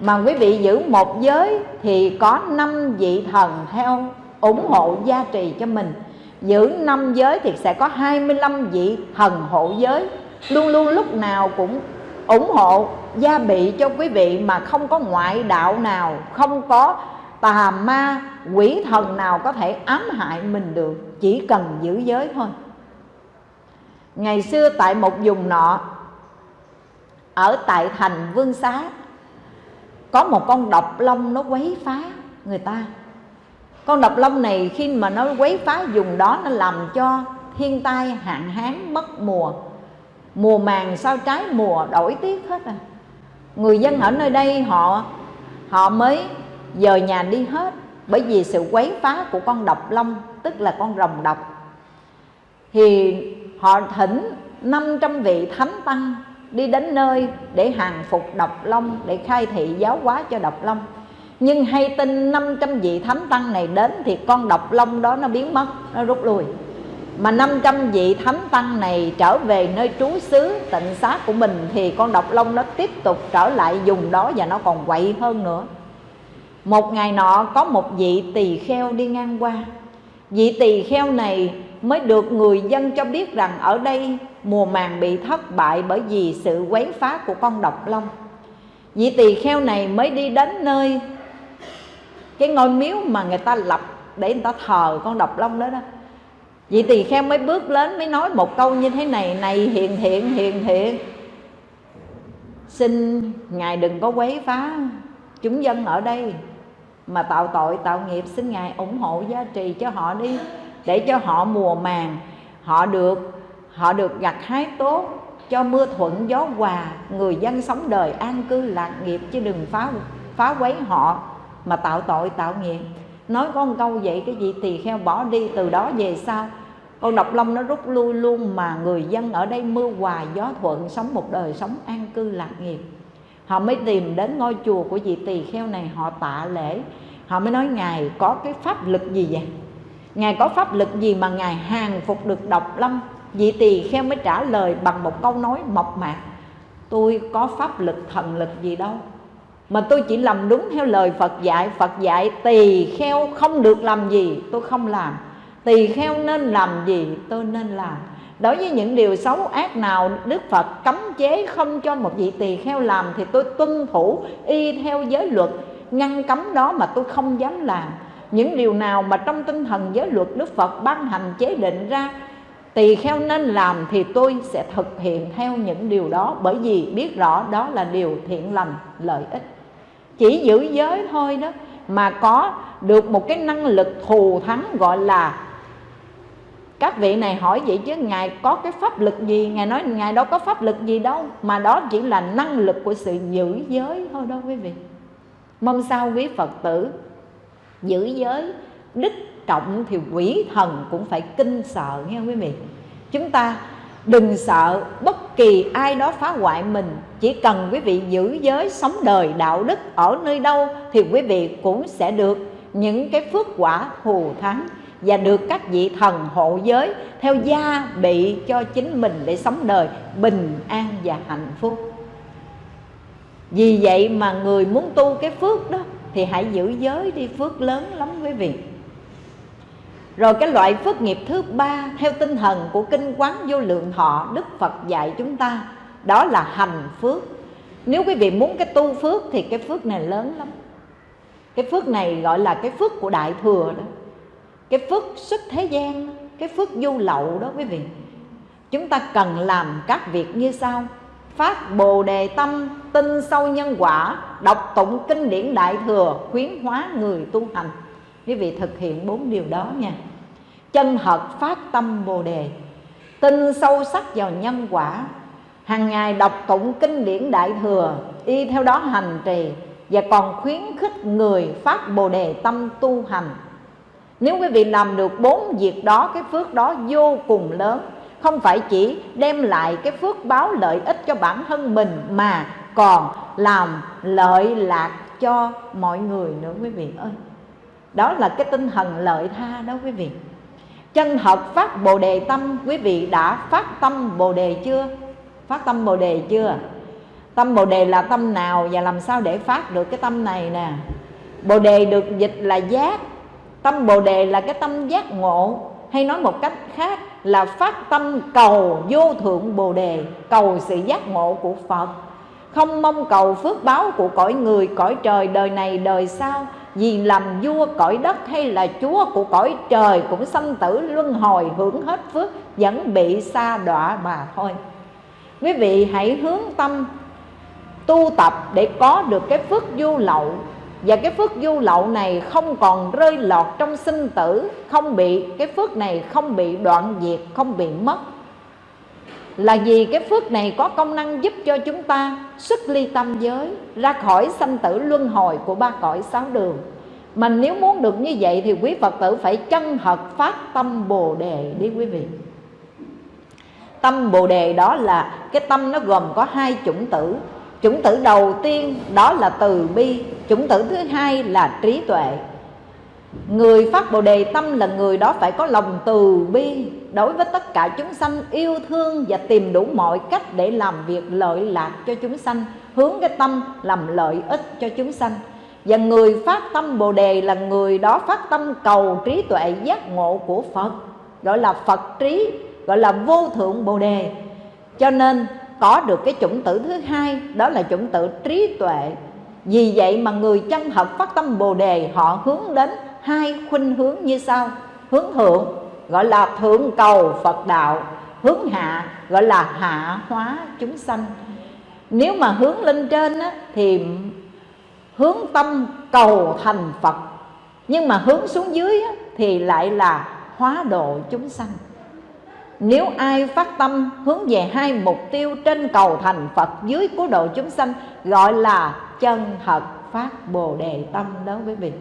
Mà quý vị giữ một giới thì có năm vị thần theo ủng hộ gia trì cho mình. Giữ năm giới thì sẽ có 25 vị thần hộ giới. Luôn luôn lúc nào cũng ủng hộ gia bị cho quý vị Mà không có ngoại đạo nào, Không có tà ma, quỷ thần nào có thể ám hại mình được. Chỉ cần giữ giới thôi. Ngày xưa tại một vùng nọ, Ở tại thành Vương Xá, Có một con độc long nó quấy phá người ta. Con độc long này khi mà nó quấy phá vùng đó, Nó làm cho thiên tai, hạn hán, mất mùa. Mùa màng sao trái mùa đổi tiết hết à? Người dân ở nơi đây họ họ mới dời nhà đi hết Bởi vì sự quấy phá của con độc long, Tức là con rồng độc. Thì họ thỉnh 500 vị thánh tăng đi đến nơi để hàng phục độc long, để khai thị giáo hóa cho độc long. Nhưng hay tin 500 vị thánh tăng này đến thì con độc long đó nó biến mất, nó rút lui mà 500 vị thánh tăng này trở về nơi trú xứ, tịnh xá của mình, thì con độc long nó tiếp tục trở lại dùng đó và nó còn quậy hơn nữa. Một ngày nọ, có một vị tỳ kheo đi ngang qua. Vị tỳ kheo này mới được người dân cho biết rằng ở đây mùa màng bị thất bại bởi vì sự quấy phá của con độc long. Vị tỳ kheo này mới đi đến nơi cái ngôi miếu mà người ta lập để người ta thờ con độc long đó đó vị tỳ kheo mới bước lên mới nói một câu như thế này này hiền thiện hiền thiện xin ngài đừng có quấy phá chúng dân ở đây. Mà tạo tội, tạo nghiệp, xin ngài ủng hộ giá trì cho họ đi, để cho họ mùa màng, họ được họ được gặt hái tốt, cho mưa thuận gió hòa, người dân sống đời an cư lạc nghiệp chứ đừng phá phá quấy họ. Mà tạo tội, tạo nghiệp nói có một câu vậy cái gì tỳ kheo bỏ đi, từ đó về sau. Con độc long nó rút lui luôn mà người dân ở đây mưa hòa, gió thuận, sống một đời sống an cư lạc nghiệp. Họ mới tìm đến ngôi chùa của vị tỳ kheo này, họ tạ lễ. Họ mới nói, ngài có cái pháp lực gì vậy? Ngài có pháp lực gì mà Ngài hàng phục được độc long? Vị tỳ kheo mới trả lời bằng một câu nói mộc mạc. Tôi có pháp lực thần lực gì đâu mà tôi chỉ làm đúng theo lời Phật dạy. Phật dạy, tỳ kheo không được làm gì, tôi không làm. Tỳ kheo nên làm gì, tôi nên làm. Đối với những điều xấu ác nào Đức Phật cấm chế không cho một vị tỳ kheo làm thì tôi tuân thủ y theo giới luật. Ngăn cấm đó mà tôi không dám làm. Những điều nào mà trong tinh thần giới luật Đức Phật ban hành chế định ra, tỳ kheo nên làm thì tôi sẽ thực hiện theo những điều đó. Bởi vì biết rõ đó là điều thiện lành, lợi ích chỉ giữ giới thôi đó, mà có được một cái năng lực thù thắng gọi là các vị này hỏi vậy chứ ngài có cái pháp lực gì? Ngài nói ngài đâu có pháp lực gì đâu, mà đó chỉ là năng lực của sự giữ giới thôi đó quý vị. Mong sao quý phật tử giữ giới, đức trọng thì quỷ thần cũng phải kinh sợ nghe quý vị. Chúng ta đừng sợ bất kỳ ai đó phá hoại mình chỉ cần quý vị giữ giới sống đời đạo đức ở nơi đâu thì quý vị cũng sẽ được những cái phước quả thù thắng và được các vị thần hộ giới theo gia bị cho chính mình để sống đời bình an và hạnh phúc. Vì vậy mà người muốn tu cái phước đó thì hãy giữ giới đi phước lớn lắm quý vị. Rồi cái loại phước nghiệp thứ ba, theo tinh thần của kinh quán vô lượng thọ, Đức Phật dạy chúng ta đó là hành phước. Nếu quý vị muốn cái tu phước thì cái phước này lớn lắm. Cái phước này gọi là cái phước của đại thừa đó. Cái phước xuất thế gian, cái phước du lậu đó quý vị. Chúng ta cần làm các việc như sau. Phát bồ đề tâm tin sâu nhân quả, đọc tụng kinh điển đại thừa, khuyến hóa người tu hành. Quý vị thực hiện bốn điều đó nha. Chân hợp phát tâm bồ đề. Tin sâu sắc vào nhân quả hàng ngày đọc tụng kinh điển đại thừa, y theo đó hành trì và còn khuyến khích người phát bồ đề tâm tu hành. Nếu quý vị làm được bốn việc đó, cái phước đó vô cùng lớn. Không phải chỉ đem lại cái phước báo lợi ích cho bản thân mình mà còn làm lợi lạc cho mọi người nữa quý vị ơi. Đó là cái tinh thần lợi tha đó quý vị. Chân thật phát bồ đề tâm, quý vị đã phát tâm bồ đề chưa? Phát tâm bồ đề chưa? Tâm bồ đề là tâm nào và làm sao để phát được cái tâm này nè? Bồ đề được dịch là giác. Tâm bồ đề là cái tâm giác ngộ. Hay nói một cách khác là phát tâm cầu vô thượng bồ đề, cầu sự giác ngộ của phật. Không mong cầu phước báo của cõi người, cõi trời, đời này, đời sau. Vì làm vua cõi đất hay là chúa của cõi trời cũng sanh tử luân hồi hưởng hết phước, vẫn bị xa đọa mà thôi quý vị hãy hướng tâm tu tập để có được cái phước du lậu. Và cái phước du lậu này không còn rơi lọt trong sinh tử, không bị, cái phước này không bị đoạn diệt, không bị mất. Là vì cái phước này có công năng giúp cho chúng ta xuất ly tâm giới, ra khỏi sanh tử luân hồi của ba cõi sáu đường. Mà nếu muốn được như vậy thì quý Phật tử phải chân thật phát tâm Bồ Đề đi quý vị. Tâm Bồ Đề đó là cái tâm nó gồm có hai chủng tử. Chủng tử đầu tiên đó là từ bi Chủng tử thứ hai là trí tuệ. Người phát Bồ Đề tâm là người đó phải có lòng từ bi Đối với tất cả chúng sanh yêu thương và tìm đủ mọi cách để làm việc lợi lạc cho chúng sanh Hướng cái tâm làm lợi ích cho chúng sanh. Và người phát tâm Bồ Đề là người đó phát tâm cầu trí tuệ giác ngộ của Phật Gọi là Phật trí, gọi là vô thượng Bồ Đề. Cho nên có được cái chủng tử thứ hai đó là chủng tử trí tuệ. Vì vậy mà người chân thật phát tâm bồ đề họ hướng đến hai khuynh hướng như sau. Hướng thượng gọi là thượng cầu phật đạo. Hướng hạ gọi là hạ hóa chúng sanh. Nếu mà hướng lên trên á, thì hướng tâm cầu thành phật. Nhưng mà hướng xuống dưới á, thì lại là hóa độ chúng sanh nếu ai phát tâm hướng về hai mục tiêu trên cầu thành Phật dưới cứu độ chúng sanh Gọi là chân thật phát Bồ Đề Tâm đó quý vị.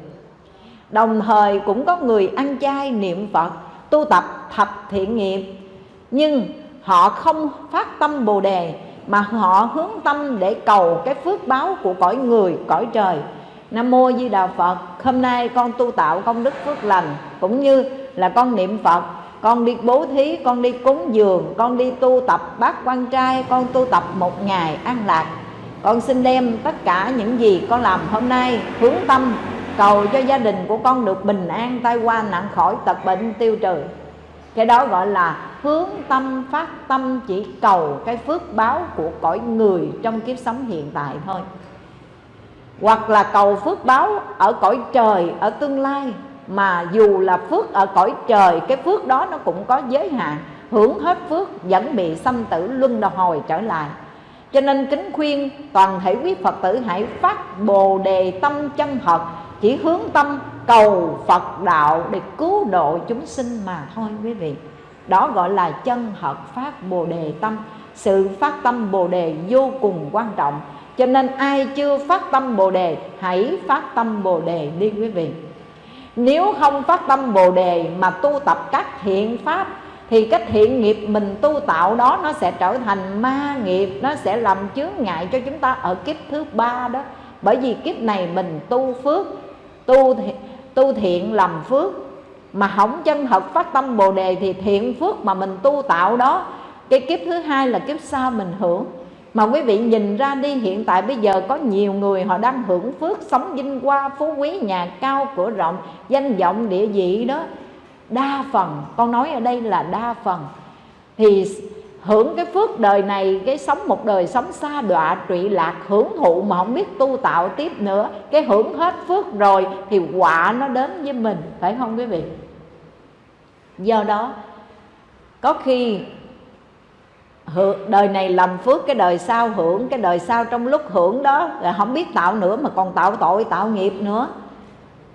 Đồng thời cũng có người ăn chay niệm Phật Tu tập thập thiện nghiệp Nhưng họ không phát tâm Bồ Đề Mà họ hướng tâm để cầu cái phước báo của cõi người, cõi trời. Nam Mô Di Đà Phật Hôm nay con tu tạo công đức phước lành Cũng như là con niệm Phật con đi bố thí, con đi cúng dường, con đi tu tập bát quan trai, con tu tập một ngày an lạc. Con xin đem tất cả những gì con làm hôm nay hướng tâm, cầu cho gia đình của con được bình an tai qua nạn khỏi tật bệnh tiêu trừ. Cái đó gọi là hướng tâm, phát tâm, chỉ cầu cái phước báo của cõi người trong kiếp sống hiện tại thôi. Hoặc là cầu phước báo ở cõi trời, ở tương lai mà dù là phước ở cõi trời, cái phước đó nó cũng có giới hạn. Hưởng hết phước, vẫn bị sanh tử luân hồi trở lại. Cho nên kính khuyên, toàn thể quý Phật tử hãy phát bồ đề tâm chân thật, Chỉ hướng tâm cầu Phật đạo để cứu độ chúng sinh mà thôi quý vị. Đó gọi là chân thật phát bồ đề tâm. Sự phát tâm bồ đề vô cùng quan trọng. Cho nên ai chưa phát tâm bồ đề, Hãy phát tâm bồ đề đi quý vị. Nếu không phát tâm bồ đề mà tu tập các thiện pháp, thì cái thiện nghiệp mình tu tạo đó nó sẽ trở thành ma nghiệp, nó sẽ làm chướng ngại cho chúng ta ở kiếp thứ ba đó. Bởi vì kiếp này mình tu phước, tu tu thiện làm phước, mà không chân thật phát tâm bồ đề thì thiện phước mà mình tu tạo đó, cái kiếp thứ hai là kiếp sau mình hưởng mà quý vị nhìn ra đi, hiện tại bây giờ có nhiều người họ đang hưởng phước sống vinh hoa, phú quý nhà cao, cửa rộng, danh vọng, địa vị đó. Đa phần, con nói ở đây là đa phần. Thì hưởng cái phước đời này, cái sống một đời sống xa đọa, trụy lạc, hưởng thụ mà không biết tu tạo tiếp nữa, cái hưởng hết phước rồi thì quả nó đến với mình, phải không quý vị? Do đó, có khi đời này làm phước, cái đời sau hưởng, cái đời sau trong lúc hưởng đó là không biết tạo nữa mà còn tạo tội, tạo nghiệp nữa.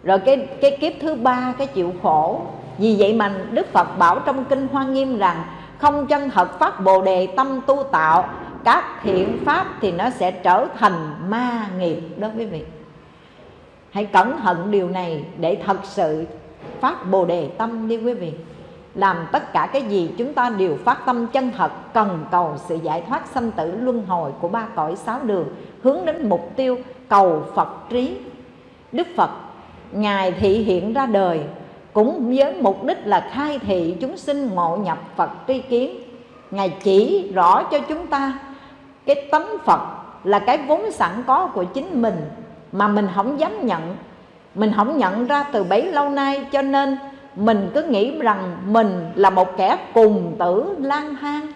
Rồi cái cái kiếp thứ ba, cái chịu khổ. Vì vậy mà Đức Phật bảo trong Kinh Hoa Nghiêm rằng, Không chân thật phát bồ đề tâm tu tạo, Các thiện pháp thì nó sẽ trở thành ma nghiệp đó quý vị. Hãy cẩn thận điều này để thật sự phát bồ đề tâm đi quý vị làm tất cả cái gì chúng ta đều phát tâm chân thật, cần cầu sự giải thoát sanh tử luân hồi của ba cõi sáu đường, hướng đến mục tiêu cầu Phật trí. Đức Phật, Ngài thị hiện ra đời cũng với mục đích là khai thị chúng sinh ngộ nhập Phật tri kiến. Ngài chỉ rõ cho chúng ta cái tấm Phật là cái vốn sẵn có của chính mình mà mình không dám nhận. Mình không nhận ra từ bấy lâu nay cho nên mình cứ nghĩ rằng mình là một kẻ cùng tử lang thang.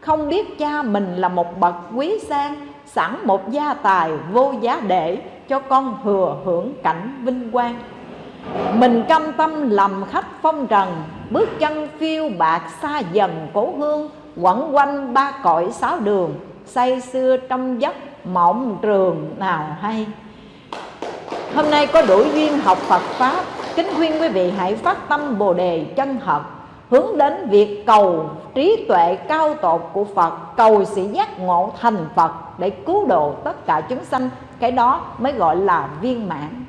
Không biết cha mình là một bậc quý sang, sẵn một gia tài vô giá để cho con thừa hưởng cảnh vinh quang. Mình cam tâm làm khách phong trần, Bước chân phiêu bạc xa dần cố hương, Quẩn quanh ba cõi sáu đường, Say xưa trong giấc mộng trường nào hay. Hôm nay có đủ duyên học Phật Pháp. Kính khuyên quý vị hãy phát tâm Bồ Đề chân thật Hướng đến việc cầu trí tuệ cao tột của Phật Cầu sự giác ngộ thành Phật Để cứu độ tất cả chúng sanh. Cái đó mới gọi là viên mãn.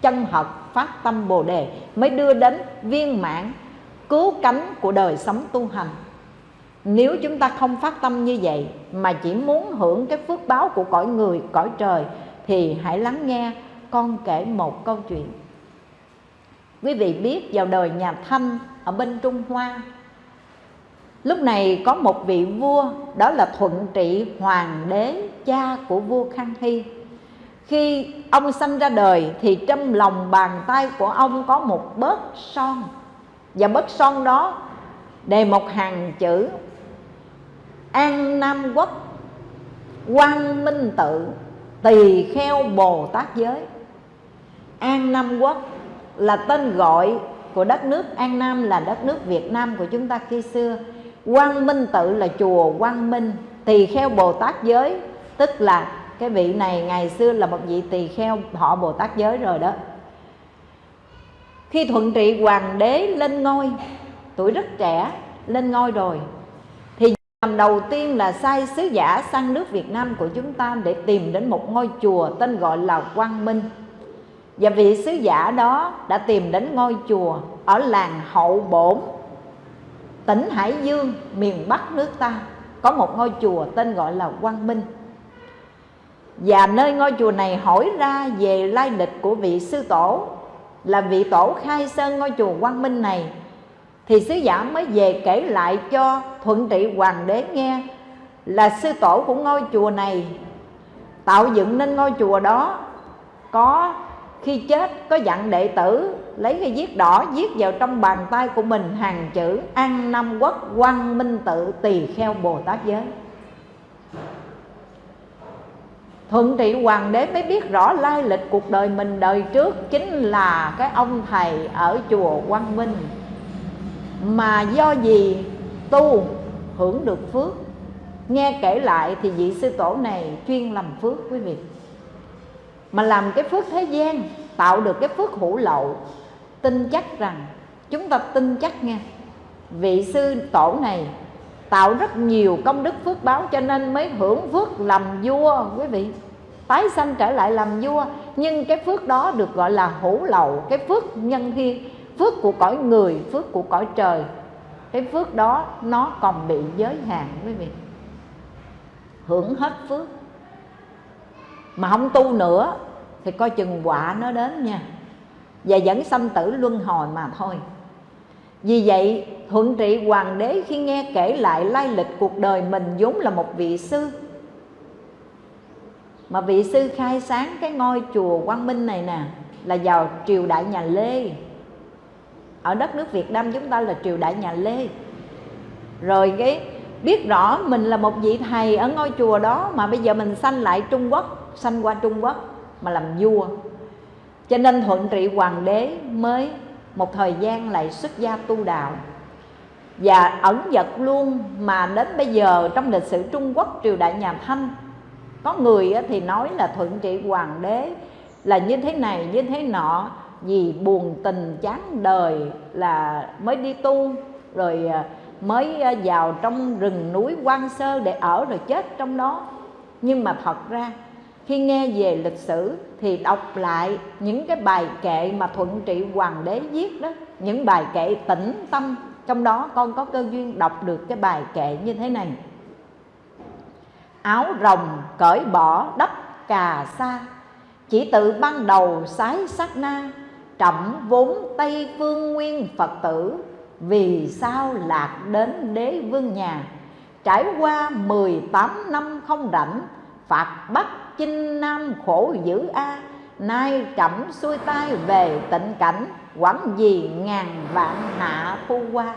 Chân thật phát tâm Bồ Đề mới đưa đến viên mãn cứu cánh của đời sống tu hành. Nếu chúng ta không phát tâm như vậy mà chỉ muốn hưởng cái phước báo của cõi người, cõi trời thì hãy lắng nghe con kể một câu chuyện. Quý vị biết vào đời nhà Thanh ở bên Trung Hoa, Lúc này có một vị vua, đó là Thuận Trị Hoàng đế, cha của vua Khang Hy khi ông sanh ra đời thì trong lòng bàn tay của ông có một bớt son, và bớt son đó đề một hàng chữ, an nam quốc, quang minh tự, tỳ kheo bồ tát giới an nam quốc là tên gọi của đất nước an nam, là đất nước việt nam của chúng ta khi xưa. Quang minh tự là chùa quang minh, tỳ kheo bồ tát giới. Tức là cái vị này ngày xưa là một vị tỳ kheo, họ bồ tát giới rồi đó. Khi thuận trị hoàng đế lên ngôi, tuổi rất trẻ, lên ngôi rồi, thì làm đầu tiên là sai sứ giả sang nước Việt Nam của chúng ta để tìm đến một ngôi chùa tên gọi là Quang Minh và vị sứ giả đó đã tìm đến ngôi chùa ở làng Hậu Bổn, tỉnh Hải Dương, miền Bắc nước ta. Có một ngôi chùa tên gọi là Quang Minh. Và nơi ngôi chùa này hỏi ra về lai lịch của vị sư tổ. Là vị tổ khai sơn ngôi chùa Quang Minh này, thì sứ giả mới về kể lại cho thuận trị hoàng đế nghe là sư tổ của ngôi chùa này tạo dựng nên ngôi chùa đó có khi chết, có dặn đệ tử lấy cái viết đỏ viết vào trong bàn tay của mình hàng chữ an nam quốc quang minh tự tỳ kheo bồ tát giới. Thuận trị hoàng đế mới biết rõ lai lịch cuộc đời mình đời trước chính là cái ông thầy ở chùa quang minh. Mà do gì tu hưởng được phước? Nghe kể lại thì vị sư tổ này chuyên làm phước quý vị mà làm cái phước thế gian, tạo được cái phước hữu lậu, tin chắc rằng, chúng ta tin chắc nghe vị sư tổ này tạo rất nhiều công đức phước báo cho nên mới hưởng phước làm vua, quý vị. Tái sanh trở lại làm vua, nhưng cái phước đó được gọi là hữu lậu, cái phước nhân thiên, phước của cõi người, phước của cõi trời. Cái phước đó nó còn bị giới hạn, quý vị. Hưởng hết phước mà không tu nữa thì coi chừng quả nó đến nha. Và vẫn sanh tử luân hồi mà thôi. Vì vậy, thuận trị hoàng đế khi nghe kể lại lai lịch cuộc đời mình vốn là một vị sư, mà vị sư khai sáng cái ngôi chùa quang minh này nè, là vào triều đại nhà lê. Ở đất nước việt nam chúng ta là triều đại nhà lê. Rồi cái biết rõ mình là một vị thầy ở ngôi chùa đó, mà bây giờ mình sanh lại trung quốc sanh qua trung quốc mà làm vua. Cho nên thuận trị hoàng đế mới một thời gian lại xuất gia tu đạo. Và ẩn dật luôn mà đến bây giờ trong lịch sử Trung Quốc triều đại nhà Thanh, có người thì nói là thuận trị hoàng đế là như thế này, như thế nọ, vì buồn tình chán đời là mới đi tu, rồi à, mới à, vào trong rừng núi quan sơ để ở rồi chết trong đó. Nhưng mà thật ra khi nghe về lịch sử thì đọc lại những cái bài kệ mà thuận trị hoàng đế viết đó, những bài kệ tĩnh tâm, trong đó con có cơ duyên đọc được cái bài kệ như thế này. Áo rồng cởi bỏ đắp cà sa, chỉ tự ban đầu sái sát na, trẫm vốn tây phương nguyên phật tử, vì sao lạc đến đế vương nhà? Trải qua 18 năm không rảnh, phạt bắt chinh nam khổ dữ a, nay trẫm xuôi tay về tịnh cảnh, quẳng gì ngàn vạn hạ thu qua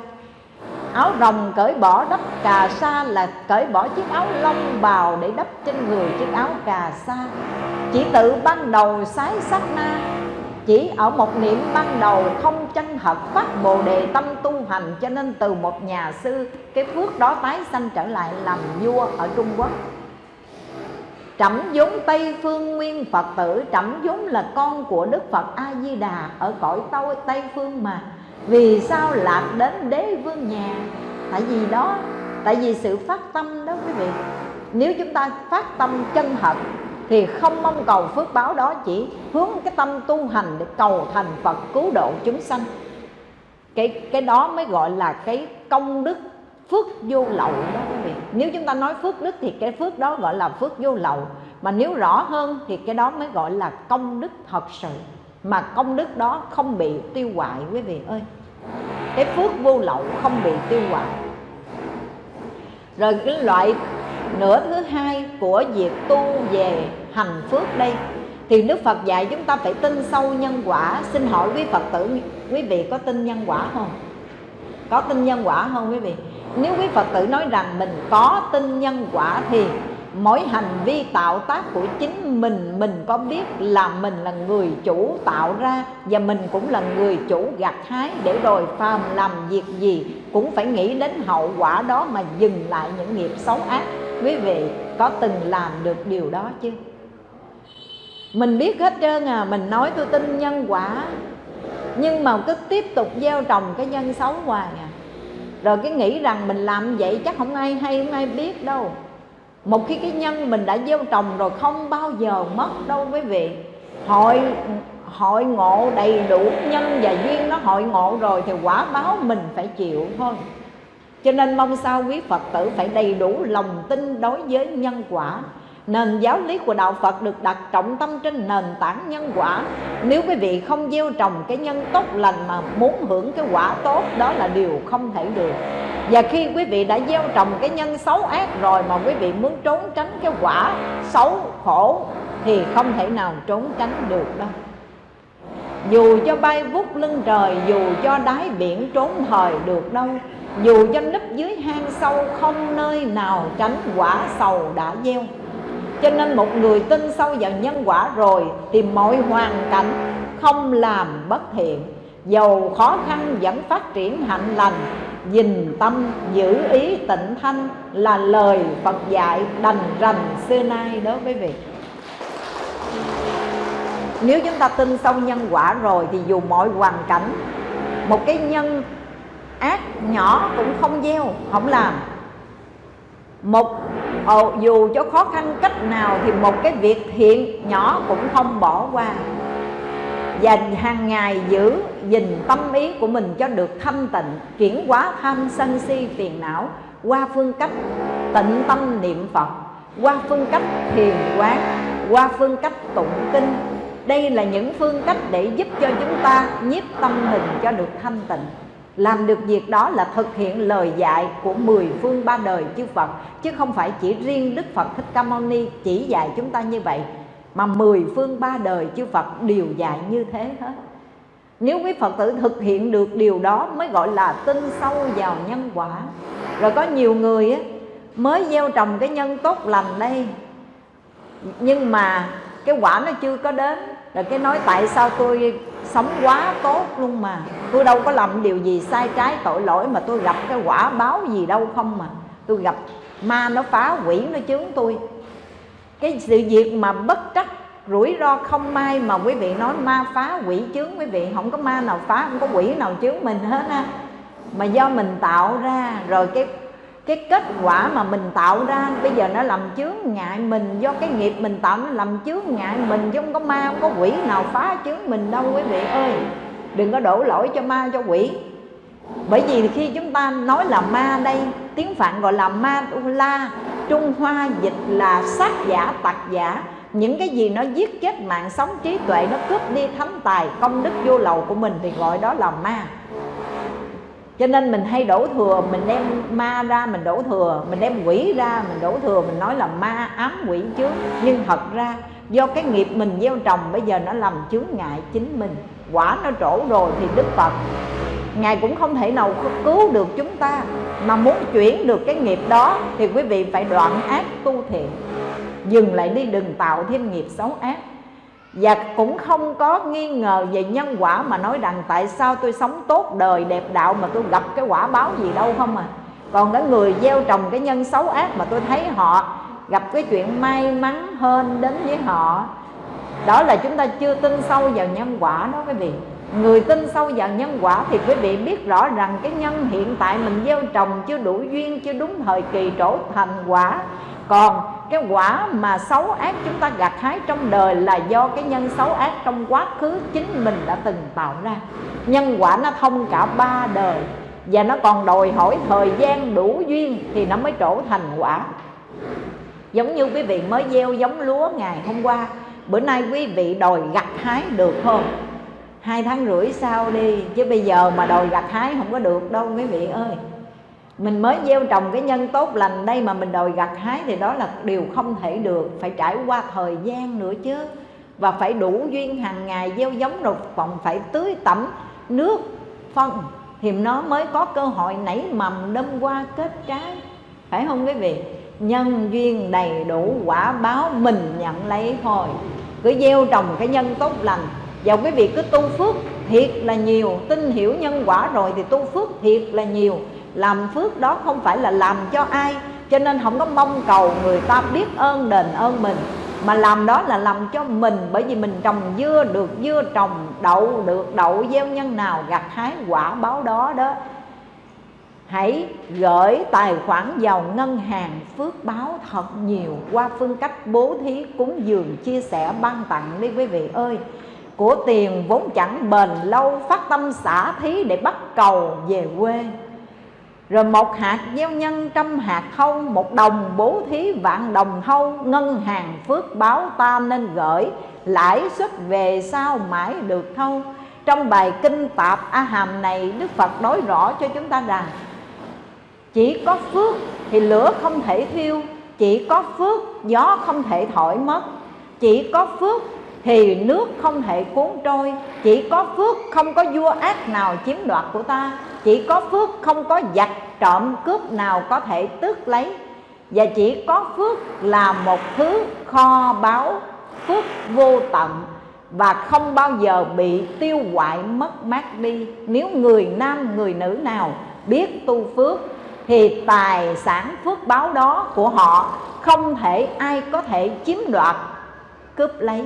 áo rồng cởi bỏ đắp cà sa là cởi bỏ chiếc áo lông bào để đắp trên người chiếc áo cà sa. Chỉ tự ban đầu sái sát na, chỉ ở một niệm ban đầu không chân thật phát bồ đề tâm tu hành, cho nên từ một nhà sư, cái phước đó tái sanh trở lại làm vua ở trung quốc. Trẫm vốn Tây Phương Nguyên Phật tử, Trẫm vốn là con của Đức Phật A-di-đà Ở cõi tâu, Tây Phương mà. Vì sao lạc đến đế vương nhà? Tại vì đó, Tại vì sự phát tâm đó quý vị. Nếu chúng ta phát tâm chân thật, Thì không mong cầu phước báo đó, Chỉ hướng cái tâm tu hành Để cầu thành Phật cứu độ chúng sanh. Cái cái đó mới gọi là cái công đức phước vô lậu đó quý vị. Nếu chúng ta nói phước đức thì cái phước đó gọi là phước vô lậu. Mà nếu rõ hơn thì cái đó mới gọi là công đức thật sự. Mà công đức đó không bị tiêu hoại quý vị ơi. Cái phước vô lậu không bị tiêu hoại. Rồi cái loại nửa thứ hai của việc tu về hành phước đây. Thì Đức Phật dạy chúng ta phải tin sâu nhân quả. Xin hỏi quý Phật tử, quý vị có tin nhân quả không? Có tin nhân quả không quý vị? Nếu quý phật tử nói rằng mình có tin nhân quả thì mỗi hành vi tạo tác của chính mình mình có biết là mình là người chủ tạo ra và mình cũng là người chủ gặt hái để rồi phàm làm việc gì cũng phải nghĩ đến hậu quả đó mà dừng lại những nghiệp xấu ác. Quý vị có từng làm được điều đó chưa mình biết hết trơn à mình nói tôi tin nhân quả, nhưng mà cứ tiếp tục gieo trồng cái nhân xấu hoài à rồi cái nghĩ rằng mình làm vậy chắc không ai hay, không ai biết đâu. Một khi cái nhân mình đã gieo trồng rồi không bao giờ mất đâu quý vị. Hội hội ngộ đầy đủ nhân và duyên nó hội ngộ rồi thì quả báo mình phải chịu thôi. Cho nên mong sao quý Phật tử phải đầy đủ lòng tin đối với nhân quả nền giáo lý của đạo Phật được đặt trọng tâm trên nền tảng nhân quả. Nếu quý vị không gieo trồng cái nhân tốt lành mà muốn hưởng cái quả tốt, đó là điều không thể được. Và khi quý vị đã gieo trồng cái nhân xấu ác rồi mà quý vị muốn trốn tránh cái quả xấu, khổ, thì không thể nào trốn tránh được đâu. Dù cho bay vút lưng trời, dù cho đáy biển trốn thời được đâu, dù cho nấp dưới hang sâu không nơi nào tránh quả sầu đã gieo cho nên một người tin sâu vào nhân quả rồi thì mọi hoàn cảnh không làm bất thiện. Dầu khó khăn vẫn phát triển hạnh lành Dình tâm giữ ý tịnh thanh Là lời Phật dạy đành rành xưa nay đó quý vị. Nếu chúng ta tin sâu nhân quả rồi Thì dù mọi hoàn cảnh, Một cái nhân ác nhỏ cũng không gieo, Không làm một ồ, dù cho khó khăn cách nào thì một cái việc thiện nhỏ cũng không bỏ qua. Và hàng ngày giữ gìn tâm ý của mình cho được thanh tịnh chuyển hóa tham sân si phiền não qua phương cách tịnh tâm niệm phật qua phương cách thiền quán qua phương cách tụng kinh. Đây là những phương cách để giúp cho chúng ta nhiếp tâm mình cho được thanh tịnh làm được việc đó là thực hiện lời dạy của mười phương ba đời chư Phật, Chứ không phải chỉ riêng Đức Phật Thích Ca Mâu Ni chỉ dạy chúng ta như vậy, Mà mười phương ba đời chư Phật đều dạy như thế hết. Nếu quý Phật tử thực hiện được điều đó mới gọi là tin sâu vào nhân quả. Rồi có nhiều người mới gieo trồng cái nhân tốt lành đây, Nhưng mà cái quả nó chưa có đến. Rồi cái nói tại sao tôi sống quá tốt luôn mà? Tôi đâu có làm điều gì sai trái tội lỗi mà tôi gặp cái quả báo gì đâu không mà. Tôi gặp ma nó phá quỷ nó chướng tôi. Cái sự việc mà bất trắc, rủi ro không may mà quý vị nói ma phá quỷ chướng quý vị, không có ma nào phá, không có quỷ nào chướng mình hết á. Mà do mình tạo ra, rồi cái cái kết quả mà mình tạo ra, bây giờ nó làm chướng ngại mình, do cái nghiệp mình tạo nó làm chướng ngại mình, chứ không có ma, không có quỷ nào phá chướng mình đâu, quý vị ơi. Đừng có đổ lỗi cho ma, cho quỷ. Bởi vì khi chúng ta nói là ma đây, tiếng phạn gọi là ma la, trung hoa dịch là sát giả, tặc giả. Những cái gì nó giết chết mạng sống trí tuệ, nó cướp đi thánh tài, công đức vô lầu của mình, thì gọi đó là ma cho nên mình hay đổ thừa, mình đem ma ra mình đổ thừa, mình đem quỷ ra mình đổ thừa, mình nói là ma ám quỷ chứ nhưng thật ra, do cái nghiệp mình gieo trồng, bây giờ nó làm chướng ngại chính mình. Quả nó trổ rồi thì đức phật, ngài cũng không thể nào cứu được chúng ta. Mà muốn chuyển được cái nghiệp đó thì quý vị phải đoạn ác tu thiện. Dừng lại đi đừng tạo thêm nghiệp xấu ác và cũng không có nghi ngờ về nhân quả mà nói rằng tại sao tôi sống tốt đời đẹp đạo mà tôi gặp cái quả báo gì đâu không à. Còn cái người gieo trồng cái nhân xấu ác mà tôi thấy họ gặp cái chuyện may mắn hơn đến với họ, đó là chúng ta chưa tin sâu vào nhân quả đó quý vị người tin sâu vào nhân quả thì quý vị biết rõ rằng cái nhân hiện tại mình gieo trồng chưa đủ duyên, chưa đúng thời kỳ trổ thành quả. Còn cái quả mà xấu ác chúng ta gặt hái trong đời là do cái nhân xấu ác trong quá khứ chính mình đã từng tạo ra. Nhân quả nó thông cả ba đời và nó còn đòi hỏi thời gian đủ duyên thì nó mới trổ thành quả. Giống như quý vị mới gieo giống lúa ngày hôm qua, bữa nay quý vị đòi gặt hái được không? Hai tháng rưỡi sau đi, chứ bây giờ mà đòi gặt hái không có được đâu quý vị ơi. Mình mới gieo trồng cái nhân tốt lành đây mà mình đòi gặt hái thì đó là điều không thể được, phải trải qua thời gian nữa chứ. Và phải đủ duyên hàng ngày gieo giống rồi còn phải tưới tẩm nước phân, thì nó mới có cơ hội nảy mầm đâm qua kết trái. Phải không quý vị? Nhân duyên đầy đủ quả báo mình nhận lấy thôi. Cứ gieo trồng cái nhân tốt lành và quý vị cứ tu phước thiệt là nhiều, tin hiểu nhân quả rồi thì tu phước thiệt là nhiều. Làm phước đó không phải là làm cho ai, cho nên không có mong cầu người ta biết ơn đền ơn mình, mà làm đó là làm cho mình, bởi vì mình trồng dưa được, dưa trồng đậu được, đậu gieo nhân nào, gặt hái quả báo đó đó. Hãy gửi tài khoản vào ngân hàng phước báo thật nhiều qua phương cách bố thí cúng dường chia sẻ ban tặng đi quý vị ơi của tiền vốn chẳng bền lâu, phát tâm xả thí để bắt cầu về quê. Rồi một hạt gieo nhân trăm hạt thâu một đồng bố thí vạn đồng thâu ngân hàng phước báo ta nên gửi, lãi suất về sau mãi được thâu. Trong bài kinh tạp a hàm này, đức phật nói rõ cho chúng ta rằng, chỉ có phước thì lửa không thể thiêu, chỉ có phước gió không thể thổi mất. Chỉ có phước thì nước không thể cuốn trôi. Chỉ có phước không có vua ác nào chiếm đoạt của ta. Chỉ có phước không có giặc trộm cướp nào có thể tước lấy. Và chỉ có phước là một thứ kho báu, phước vô tận, và không bao giờ bị tiêu hoại, mất mát đi. Nếu người nam, người nữ nào biết tu phước, thì tài sản phước báo đó của họ không thể ai có thể chiếm đoạt, cướp lấy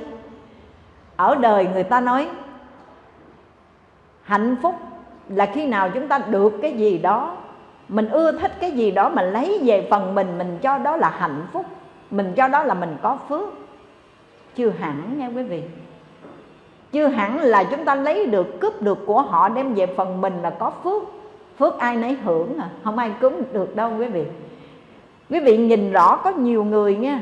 ở đời người ta nói, hạnh phúc là khi nào chúng ta được cái gì đó, mình ưa thích cái gì đó, mà lấy về phần mình mình cho đó là hạnh phúc, mình cho đó là mình có phước. Chưa hẳn nha quý vị. Chưa hẳn là chúng ta lấy được, cướp được của họ, đem về phần mình là có phước. Phước ai nấy hưởng à không ai cúng được đâu quý vị. Quý vị nhìn rõ có nhiều người nha,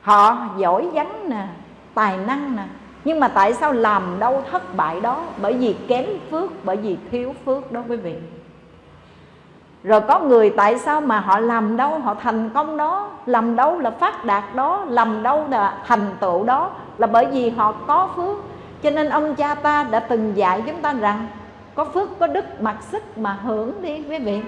họ giỏi vắng nè, tài năng nè nhưng mà tại sao làm đâu thất bại đó? Bởi vì kém phước, bởi vì thiếu phước đó quý vị. Rồi có người tại sao mà họ làm đâu? Họ thành công đó. Làm đâu là phát đạt đó. Làm đâu là thành tựu đó. Là bởi vì họ có phước. Cho nên ông cha ta đã từng dạy chúng ta rằng, có phước, có đức, mặc sức mà hưởng đi quý vị.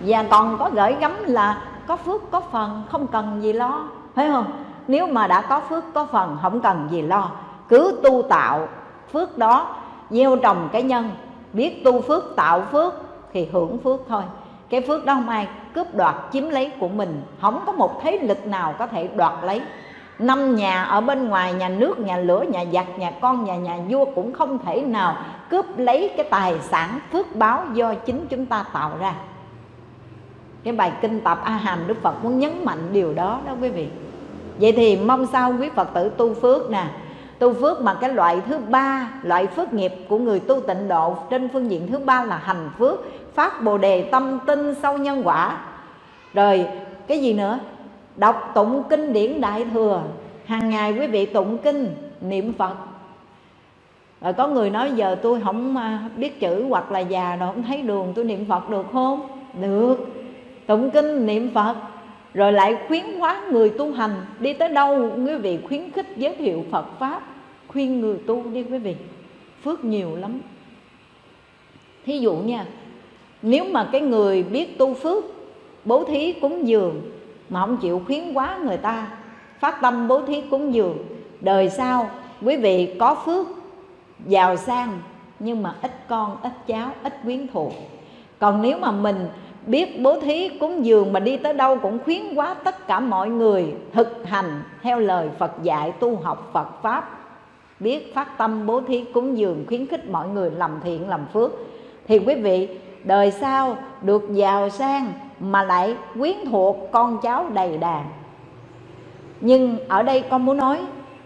Và còn có gửi gắm là có phước, có phần, không cần gì lo. Phải không? Nếu mà đã có phước, có phần, không cần gì lo. Cứ tu tạo phước đó, gieo trồng cái nhân. Biết tu phước, tạo phước thì hưởng phước thôi. Cái phước đó không ai cướp đoạt, chiếm lấy của mình. Không có một thế lực nào có thể đoạt lấy. Năm nhà ở bên ngoài, nhà nước, nhà lửa, nhà giặc, nhà con, nhà nhà vua cũng không thể nào cướp lấy cái tài sản phước báo do chính chúng ta tạo ra. Cái bài kinh tập a hàm đức phật muốn nhấn mạnh điều đó đó quý vị vậy thì mong sao quý phật tử tu phước nè. Tu phước mà cái loại thứ ba, loại phước nghiệp của người tu tịnh độ trên phương diện thứ ba là hành phước, phát bồ đề tâm tinh sâu nhân quả. Rồi, cái gì nữa? Đọc tụng kinh điển đại thừa. Hàng ngày quý vị tụng kinh, niệm phật. Rồi có người nói giờ tôi không à, biết chữ hoặc là già rồi không thấy đường tôi niệm phật được không? Được. Tụng kinh, niệm phật rồi lại khuyến hóa người tu hành. Đi tới đâu, quý vị khuyến khích giới thiệu phật pháp. Khuyên người tu đi, quý vị. Phước nhiều lắm. Thí dụ nha, nếu mà cái người biết tu phước, bố thí cúng dường mà không chịu khuyến quá người ta, phát tâm bố thí cúng dường, đời sau quý vị có phước, giàu sang, nhưng mà ít con, ít cháu, ít quyến thuộc. Còn nếu mà mình biết bố thí cúng dường mà đi tới đâu cũng khuyến quá tất cả mọi người thực hành theo lời Phật dạy tu học Phật pháp. Biết phát tâm bố thí cúng dường khuyến khích mọi người làm thiện, làm phước. Thì quý vị, đời sau được giàu sang mà lại quyến thuộc con cháu đầy đàn. Nhưng ở đây con muốn nói,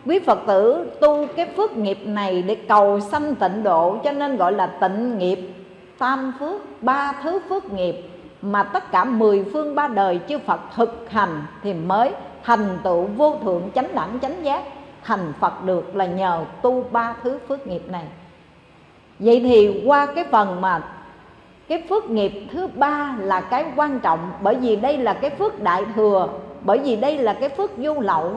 quý phật tử tu cái phước nghiệp này để cầu sanh tịnh độ, cho nên gọi là tịnh nghiệp, tam phước, ba thứ phước nghiệp mà tất cả mười phương ba đời chư Phật thực hành thì mới thành tựu vô thượng chánh đẳng chánh giác. Thành Phật được là nhờ tu ba thứ phước nghiệp này. Vậy thì qua cái phần mà cái phước nghiệp thứ ba là cái quan trọng, bởi vì đây là cái phước đại thừa, bởi vì đây là cái phước vô lậu,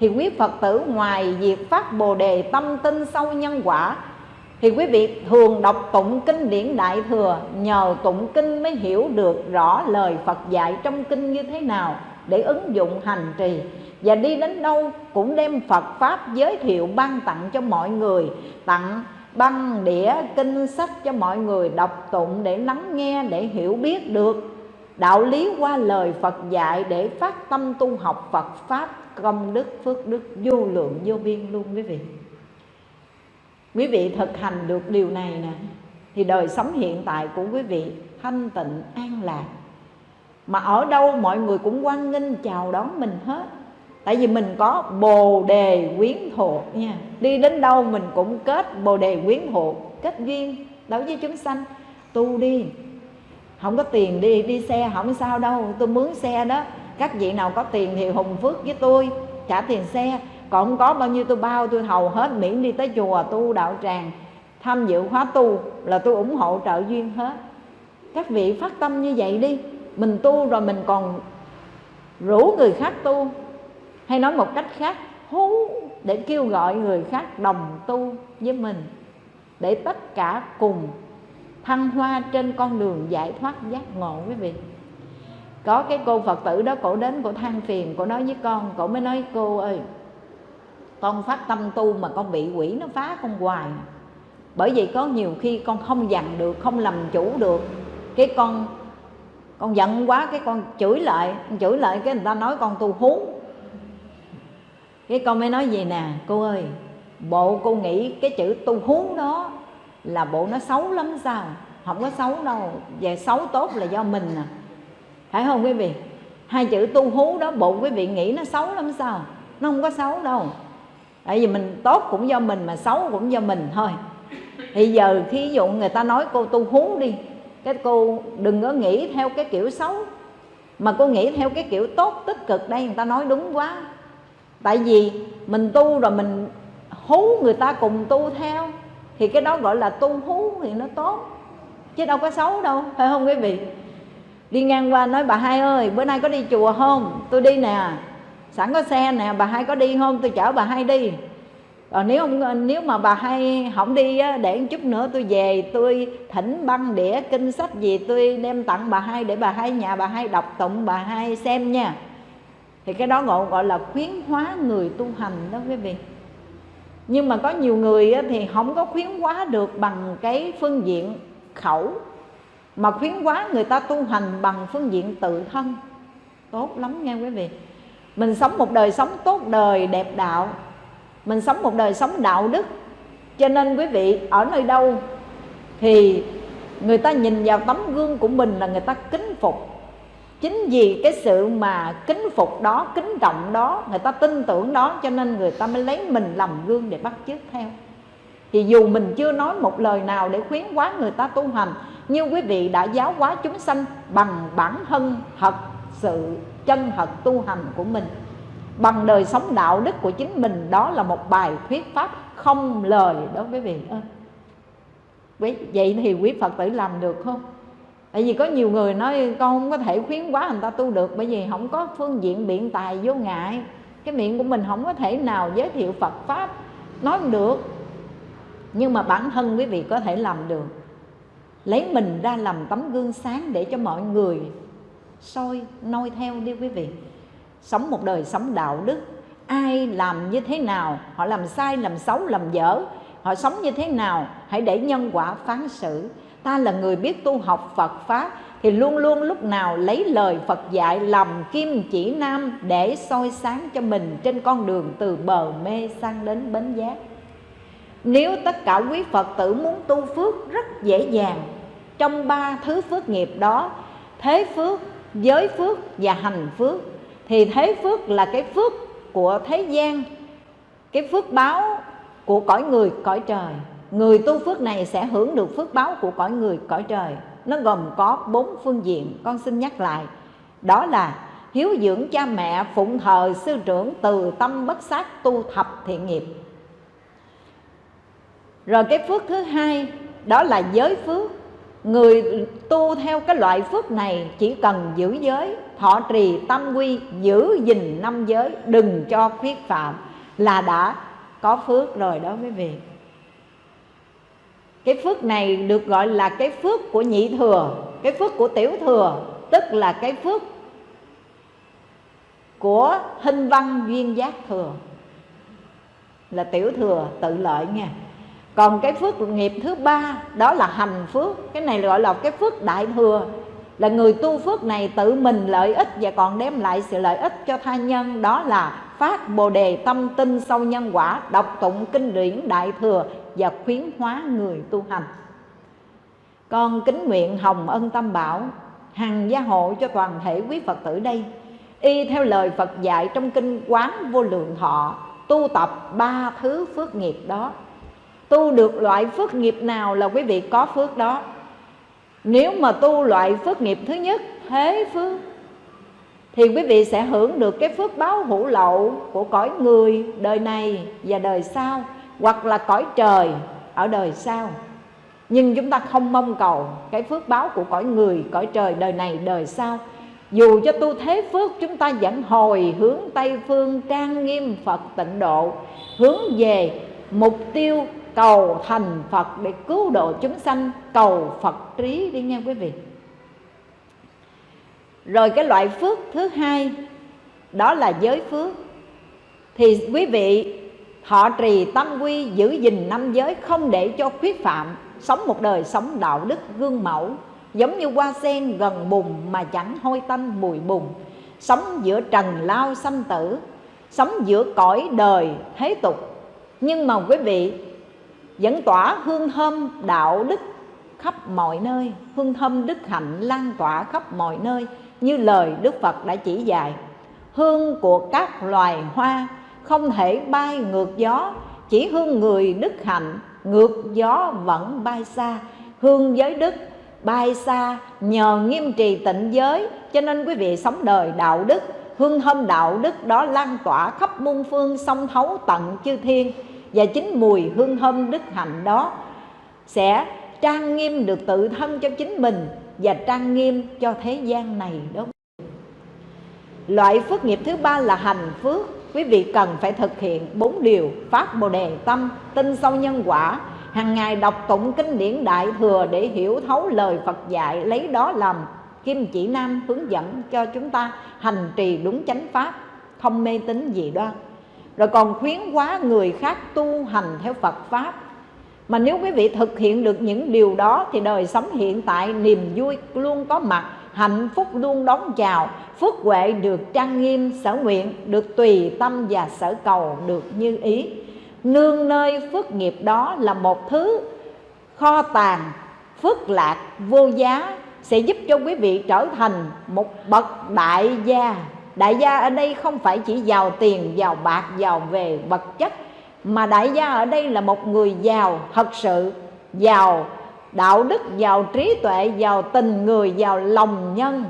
thì quý phật tử ngoài việc phát bồ đề tâm tinh sâu nhân quả thì quý vị thường đọc tụng kinh điển đại thừa, nhờ tụng kinh mới hiểu được rõ lời phật dạy trong kinh như thế nào để ứng dụng hành trì. Và đi đến đâu cũng đem phật pháp giới thiệu ban tặng cho mọi người, tặng băng đĩa, kinh sách cho mọi người đọc tụng để lắng nghe, để hiểu biết được. Đạo lý qua lời Phật dạy để phát tâm tu học Phật pháp công đức, phước đức vô lượng vô biên luôn quý vị quý vị thực hành được điều này nè, thì đời sống hiện tại của quý vị thanh tịnh, an lạc. Mà ở đâu mọi người cũng quan nghênh chào đón mình hết. Tại vì mình có bồ đề quyến thuộc nha. Đi đến đâu mình cũng kết bồ đề quyến thuộc kết duyên, đối với chúng sanh. Tu đi. Không có tiền đi đi xe không sao đâu. Tôi mướn xe đó. Các vị nào có tiền thì hùng phước với tôi. Trả tiền xe còn không có bao nhiêu tôi bao tôi hầu hết miễn đi tới chùa tu đạo tràng, tham dự khóa tu là tôi ủng hộ trợ duyên hết. Các vị phát tâm như vậy đi, mình tu rồi mình còn rủ người khác tu. Hay nói một cách khác, hú, để kêu gọi người khác đồng tu với mình, để tất cả cùng thăng hoa trên con đường giải thoát giác ngộ quý vị. Có cái cô phật tử đó, cổ đến, cổ than phiền, cổ nói với con, cổ mới nói, cô ơi con phát tâm tu mà con bị quỷ nó phá con hoài. Bởi vì có nhiều khi con không dằn được, không làm chủ được. Cái con con giận quá, cái con chửi lại. Chửi lại cái người ta nói con tu hú cái con mới nói gì nè, cô ơi, bộ cô nghĩ cái chữ tu hú đó là bộ nó xấu lắm sao? Không có xấu đâu. Về xấu tốt là do mình à. Phải không quý vị? Hai chữ tu hú đó, bộ quý vị nghĩ nó xấu lắm sao? Nó không có xấu đâu tại vì mình tốt cũng do mình mà xấu cũng do mình thôi. Thì giờ khi dụ người ta nói cô tu hú đi, cái cô đừng có nghĩ theo cái kiểu xấu. Mà cô nghĩ theo cái kiểu tốt, tích cực đây, người ta nói đúng quá. Tại vì mình tu rồi mình hú người ta cùng tu theo, thì cái đó gọi là tu hú thì nó tốt. Chứ đâu có xấu đâu, phải không quý vị? Đi ngang qua nói, bà hai ơi, bữa nay có đi chùa không? Tôi đi nè sẵn có xe nè bà hai có đi không? Tôi chở bà hai đi. Còn nếu không nếu mà bà hai không đi á, để một chút nữa tôi về tôi thỉnh băng đĩa kinh sách gì tôi đem tặng bà hai để bà hai nhà bà hai đọc tụng bà hai xem nha. Thì cái đó gọi gọi là khuyến hóa người tu hành đó quý vị. Nhưng mà có nhiều người á, thì không có khuyến hóa được bằng cái phương diện khẩu mà khuyến hóa người ta tu hành bằng phương diện tự thân. Tốt lắm nha quý vị mình sống một đời sống tốt đời, đẹp đạo. Mình sống một đời sống đạo đức. Cho nên quý vị, ở nơi đâu thì người ta nhìn vào tấm gương của mình là người ta kính phục. Chính vì cái sự mà kính phục đó, kính trọng đó, người ta tin tưởng đó, cho nên người ta mới lấy mình làm gương để bắt chước theo. Thì dù mình chưa nói một lời nào để khuyến hóa người ta tu hành như quý vị đã giáo hóa chúng sanh bằng bản thân thật sự chân thật tu hành của mình. Bằng đời sống đạo đức của chính mình, đó là một bài thuyết pháp không lời đó quý vị ơi. Vậy thì quý phật tử làm được không? Tại vì có nhiều người nói, con không có thể khuyến quá người ta tu được, bởi vì không có phương diện biện tài vô ngại. Cái miệng của mình không có thể nào giới thiệu phật pháp nói không được. Nhưng mà bản thân quý vị có thể làm được. Lấy mình ra làm tấm gương sáng để cho mọi người soi, noi theo đi quý vị. Sống một đời sống đạo đức, ai làm như thế nào, họ làm sai, làm xấu, làm dở, họ sống như thế nào, hãy để nhân quả phán xử. Ta là người biết tu học phật pháp, thì luôn luôn lúc nào lấy lời phật dạy làm kim chỉ nam để soi sáng cho mình trên con đường từ bờ mê sang đến bến giác. Nếu tất cả quý phật tử muốn tu phước rất dễ dàng, trong ba thứ phước nghiệp đó, thế phước giới phước và hành phước. Thì thế phước là cái phước của thế gian, cái phước báo của cõi người, cõi trời. Người tu phước này sẽ hưởng được phước báo của cõi người, cõi trời. Nó gồm có bốn phương diện, con xin nhắc lại. Đó là hiếu dưỡng cha mẹ, phụng thờ sư trưởng, từ tâm bất sát, tu thập thiện nghiệp. Rồi cái phước thứ hai, đó là giới phước người tu theo cái loại phước này chỉ cần giữ giới, thọ trì tâm quy, giữ gìn năm giới, đừng cho khuyết phạm là đã có phước rồi đó quý vị. Cái phước này được gọi là cái phước của nhị thừa, cái phước của tiểu thừa, tức là cái phước của hình văn duyên giác thừa. Là tiểu thừa tự lợi nha còn cái phước nghiệp thứ ba, đó là hành phước. Cái này gọi là cái phước đại thừa. Là người tu phước này tự mình lợi ích và còn đem lại sự lợi ích cho tha nhân. Đó là phát bồ đề tâm tinh sâu nhân quả, đọc tụng kinh điển đại thừa và khuyến hóa người tu hành. Con kính nguyện hồng ân tâm bảo, hằng gia hộ cho toàn thể quý phật tử đây. Y theo lời phật dạy trong kinh quán vô lượng thọ, tu tập ba thứ phước nghiệp đó tu được loại phước nghiệp nào là quý vị có phước đó. Nếu mà tu loại phước nghiệp thứ nhất, thế phước, thì quý vị sẽ hưởng được cái phước báo hữu lậu của cõi người đời này và đời sau, hoặc là cõi trời ở đời sau. Nhưng chúng ta không mong cầu cái phước báo của cõi người, cõi trời đời này, đời sau. Dù cho tu thế phước, chúng ta vẫn hồi hướng tây phương, trang nghiêm phật tịnh độ, hướng về mục tiêu cầu thành phật để cứu độ chúng sanh. Cầu phật trí đi nha quý vị. Rồi cái loại phước thứ hai, đó là giới phước. Thì quý vị, họ trì tâm quy, giữ gìn năm giới, không để cho khuyết phạm, sống một đời sống đạo đức gương mẫu, giống như hoa sen gần bùn mà chẳng hôi tanh mùi bùn, sống giữa trần lao sanh tử, sống giữa cõi đời thế tục. Nhưng mà quý vị vẫn tỏa hương thơm đạo đức khắp mọi nơi. Hương thơm đức hạnh lan tỏa khắp mọi nơi, như lời đức phật đã chỉ dạy. Hương của các loài hoa không thể bay ngược gió, chỉ hương người đức hạnh, ngược gió vẫn bay xa. Hương giới đức bay xa nhờ nghiêm trì tịnh giới, cho nên quý vị sống đời đạo đức, hương thơm đạo đức đó lan tỏa khắp muôn phương sông thấu tận chư thiên và chính mùi hương thơm đức hạnh đó sẽ trang nghiêm được tự thân cho chính mình và trang nghiêm cho thế gian này đó. Loại phước nghiệp thứ ba là hành phước. Quý vị cần phải thực hiện bốn điều phát bồ đề tâm tin sâu nhân quả. Hàng ngày đọc tụng kinh điển đại thừa để hiểu thấu lời phật dạy, lấy đó làm kim chỉ nam hướng dẫn cho chúng ta hành trì đúng chánh pháp không mê tín dị đoan rồi còn khuyến hóa người khác tu hành theo phật pháp. Mà nếu quý vị thực hiện được những điều đó thì đời sống hiện tại niềm vui luôn có mặt, hạnh phúc luôn đón chào, phước huệ được trang nghiêm, sở nguyện, được tùy tâm và sở cầu được như ý. Nương nơi phước nghiệp đó là một thứ kho tàng, phước lạc vô giá, sẽ giúp cho quý vị trở thành một bậc đại gia đại gia ở đây không phải chỉ giàu tiền, giàu bạc, giàu về vật chất, mà đại gia ở đây là một người giàu thật sự, giàu đạo đức, giàu trí tuệ, giàu tình người, giàu lòng nhân.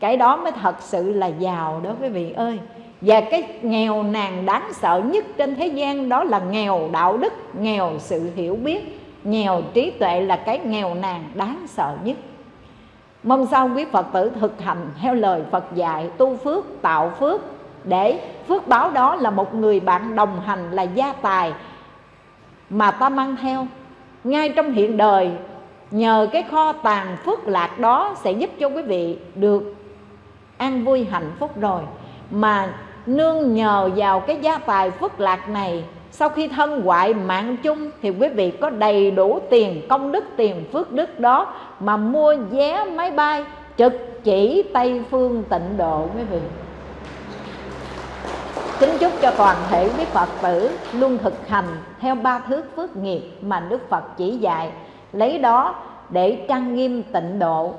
Cái đó mới thật sự là giàu đó quý vị ơi. Và cái nghèo nàn đáng sợ nhất trên thế gian đó là nghèo đạo đức, nghèo sự hiểu biết, nghèo trí tuệ là cái nghèo nàn đáng sợ nhất mong sao quý phật tử thực hành theo lời phật dạy, tu phước, tạo phước, để phước báo đó là một người bạn đồng hành, là gia tài mà ta mang theo. Ngay trong hiện đời, nhờ cái kho tàng phước lạc đó sẽ giúp cho quý vị được an vui hạnh phúc rồi. Mà nương nhờ vào cái gia tài phước lạc này sau khi thân hoại mạng chung, thì quý vị có đầy đủ tiền, công đức, tiền phước đức đó mà mua vé máy bay trực chỉ tây phương tịnh độ, quý vị. Kính chúc cho toàn thể quý phật tử luôn thực hành theo ba thước phước nghiệp mà đức phật chỉ dạy. Lấy đó để trang nghiêm tịnh độ.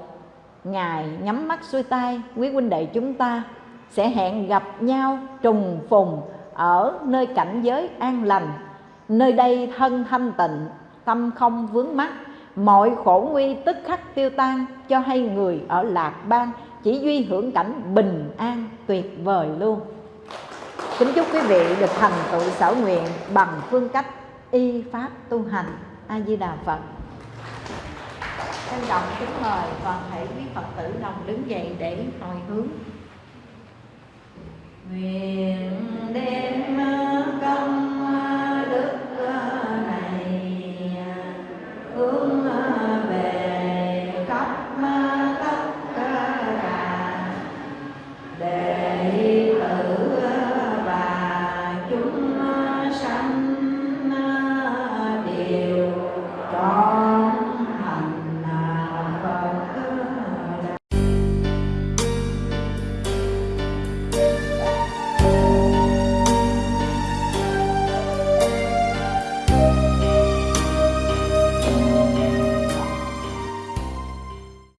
Ngài nhắm mắt xuôi tay, quý huynh đệ chúng ta sẽ hẹn gặp nhau trùng phùng ở nơi cảnh giới an lành, nơi đây thân thanh tịnh, tâm không vướng mắc, mọi khổ nguy tức khắc tiêu tan cho hay người ở lạc bang chỉ duy hưởng cảnh bình an tuyệt vời luôn. Kính chúc quý vị được thành tựu sở nguyện bằng phương cách y pháp tu hành. A di đà phật. Trân trọng kính mời toàn thể quý phật tử đồng đứng dậy để hồi hướng hướng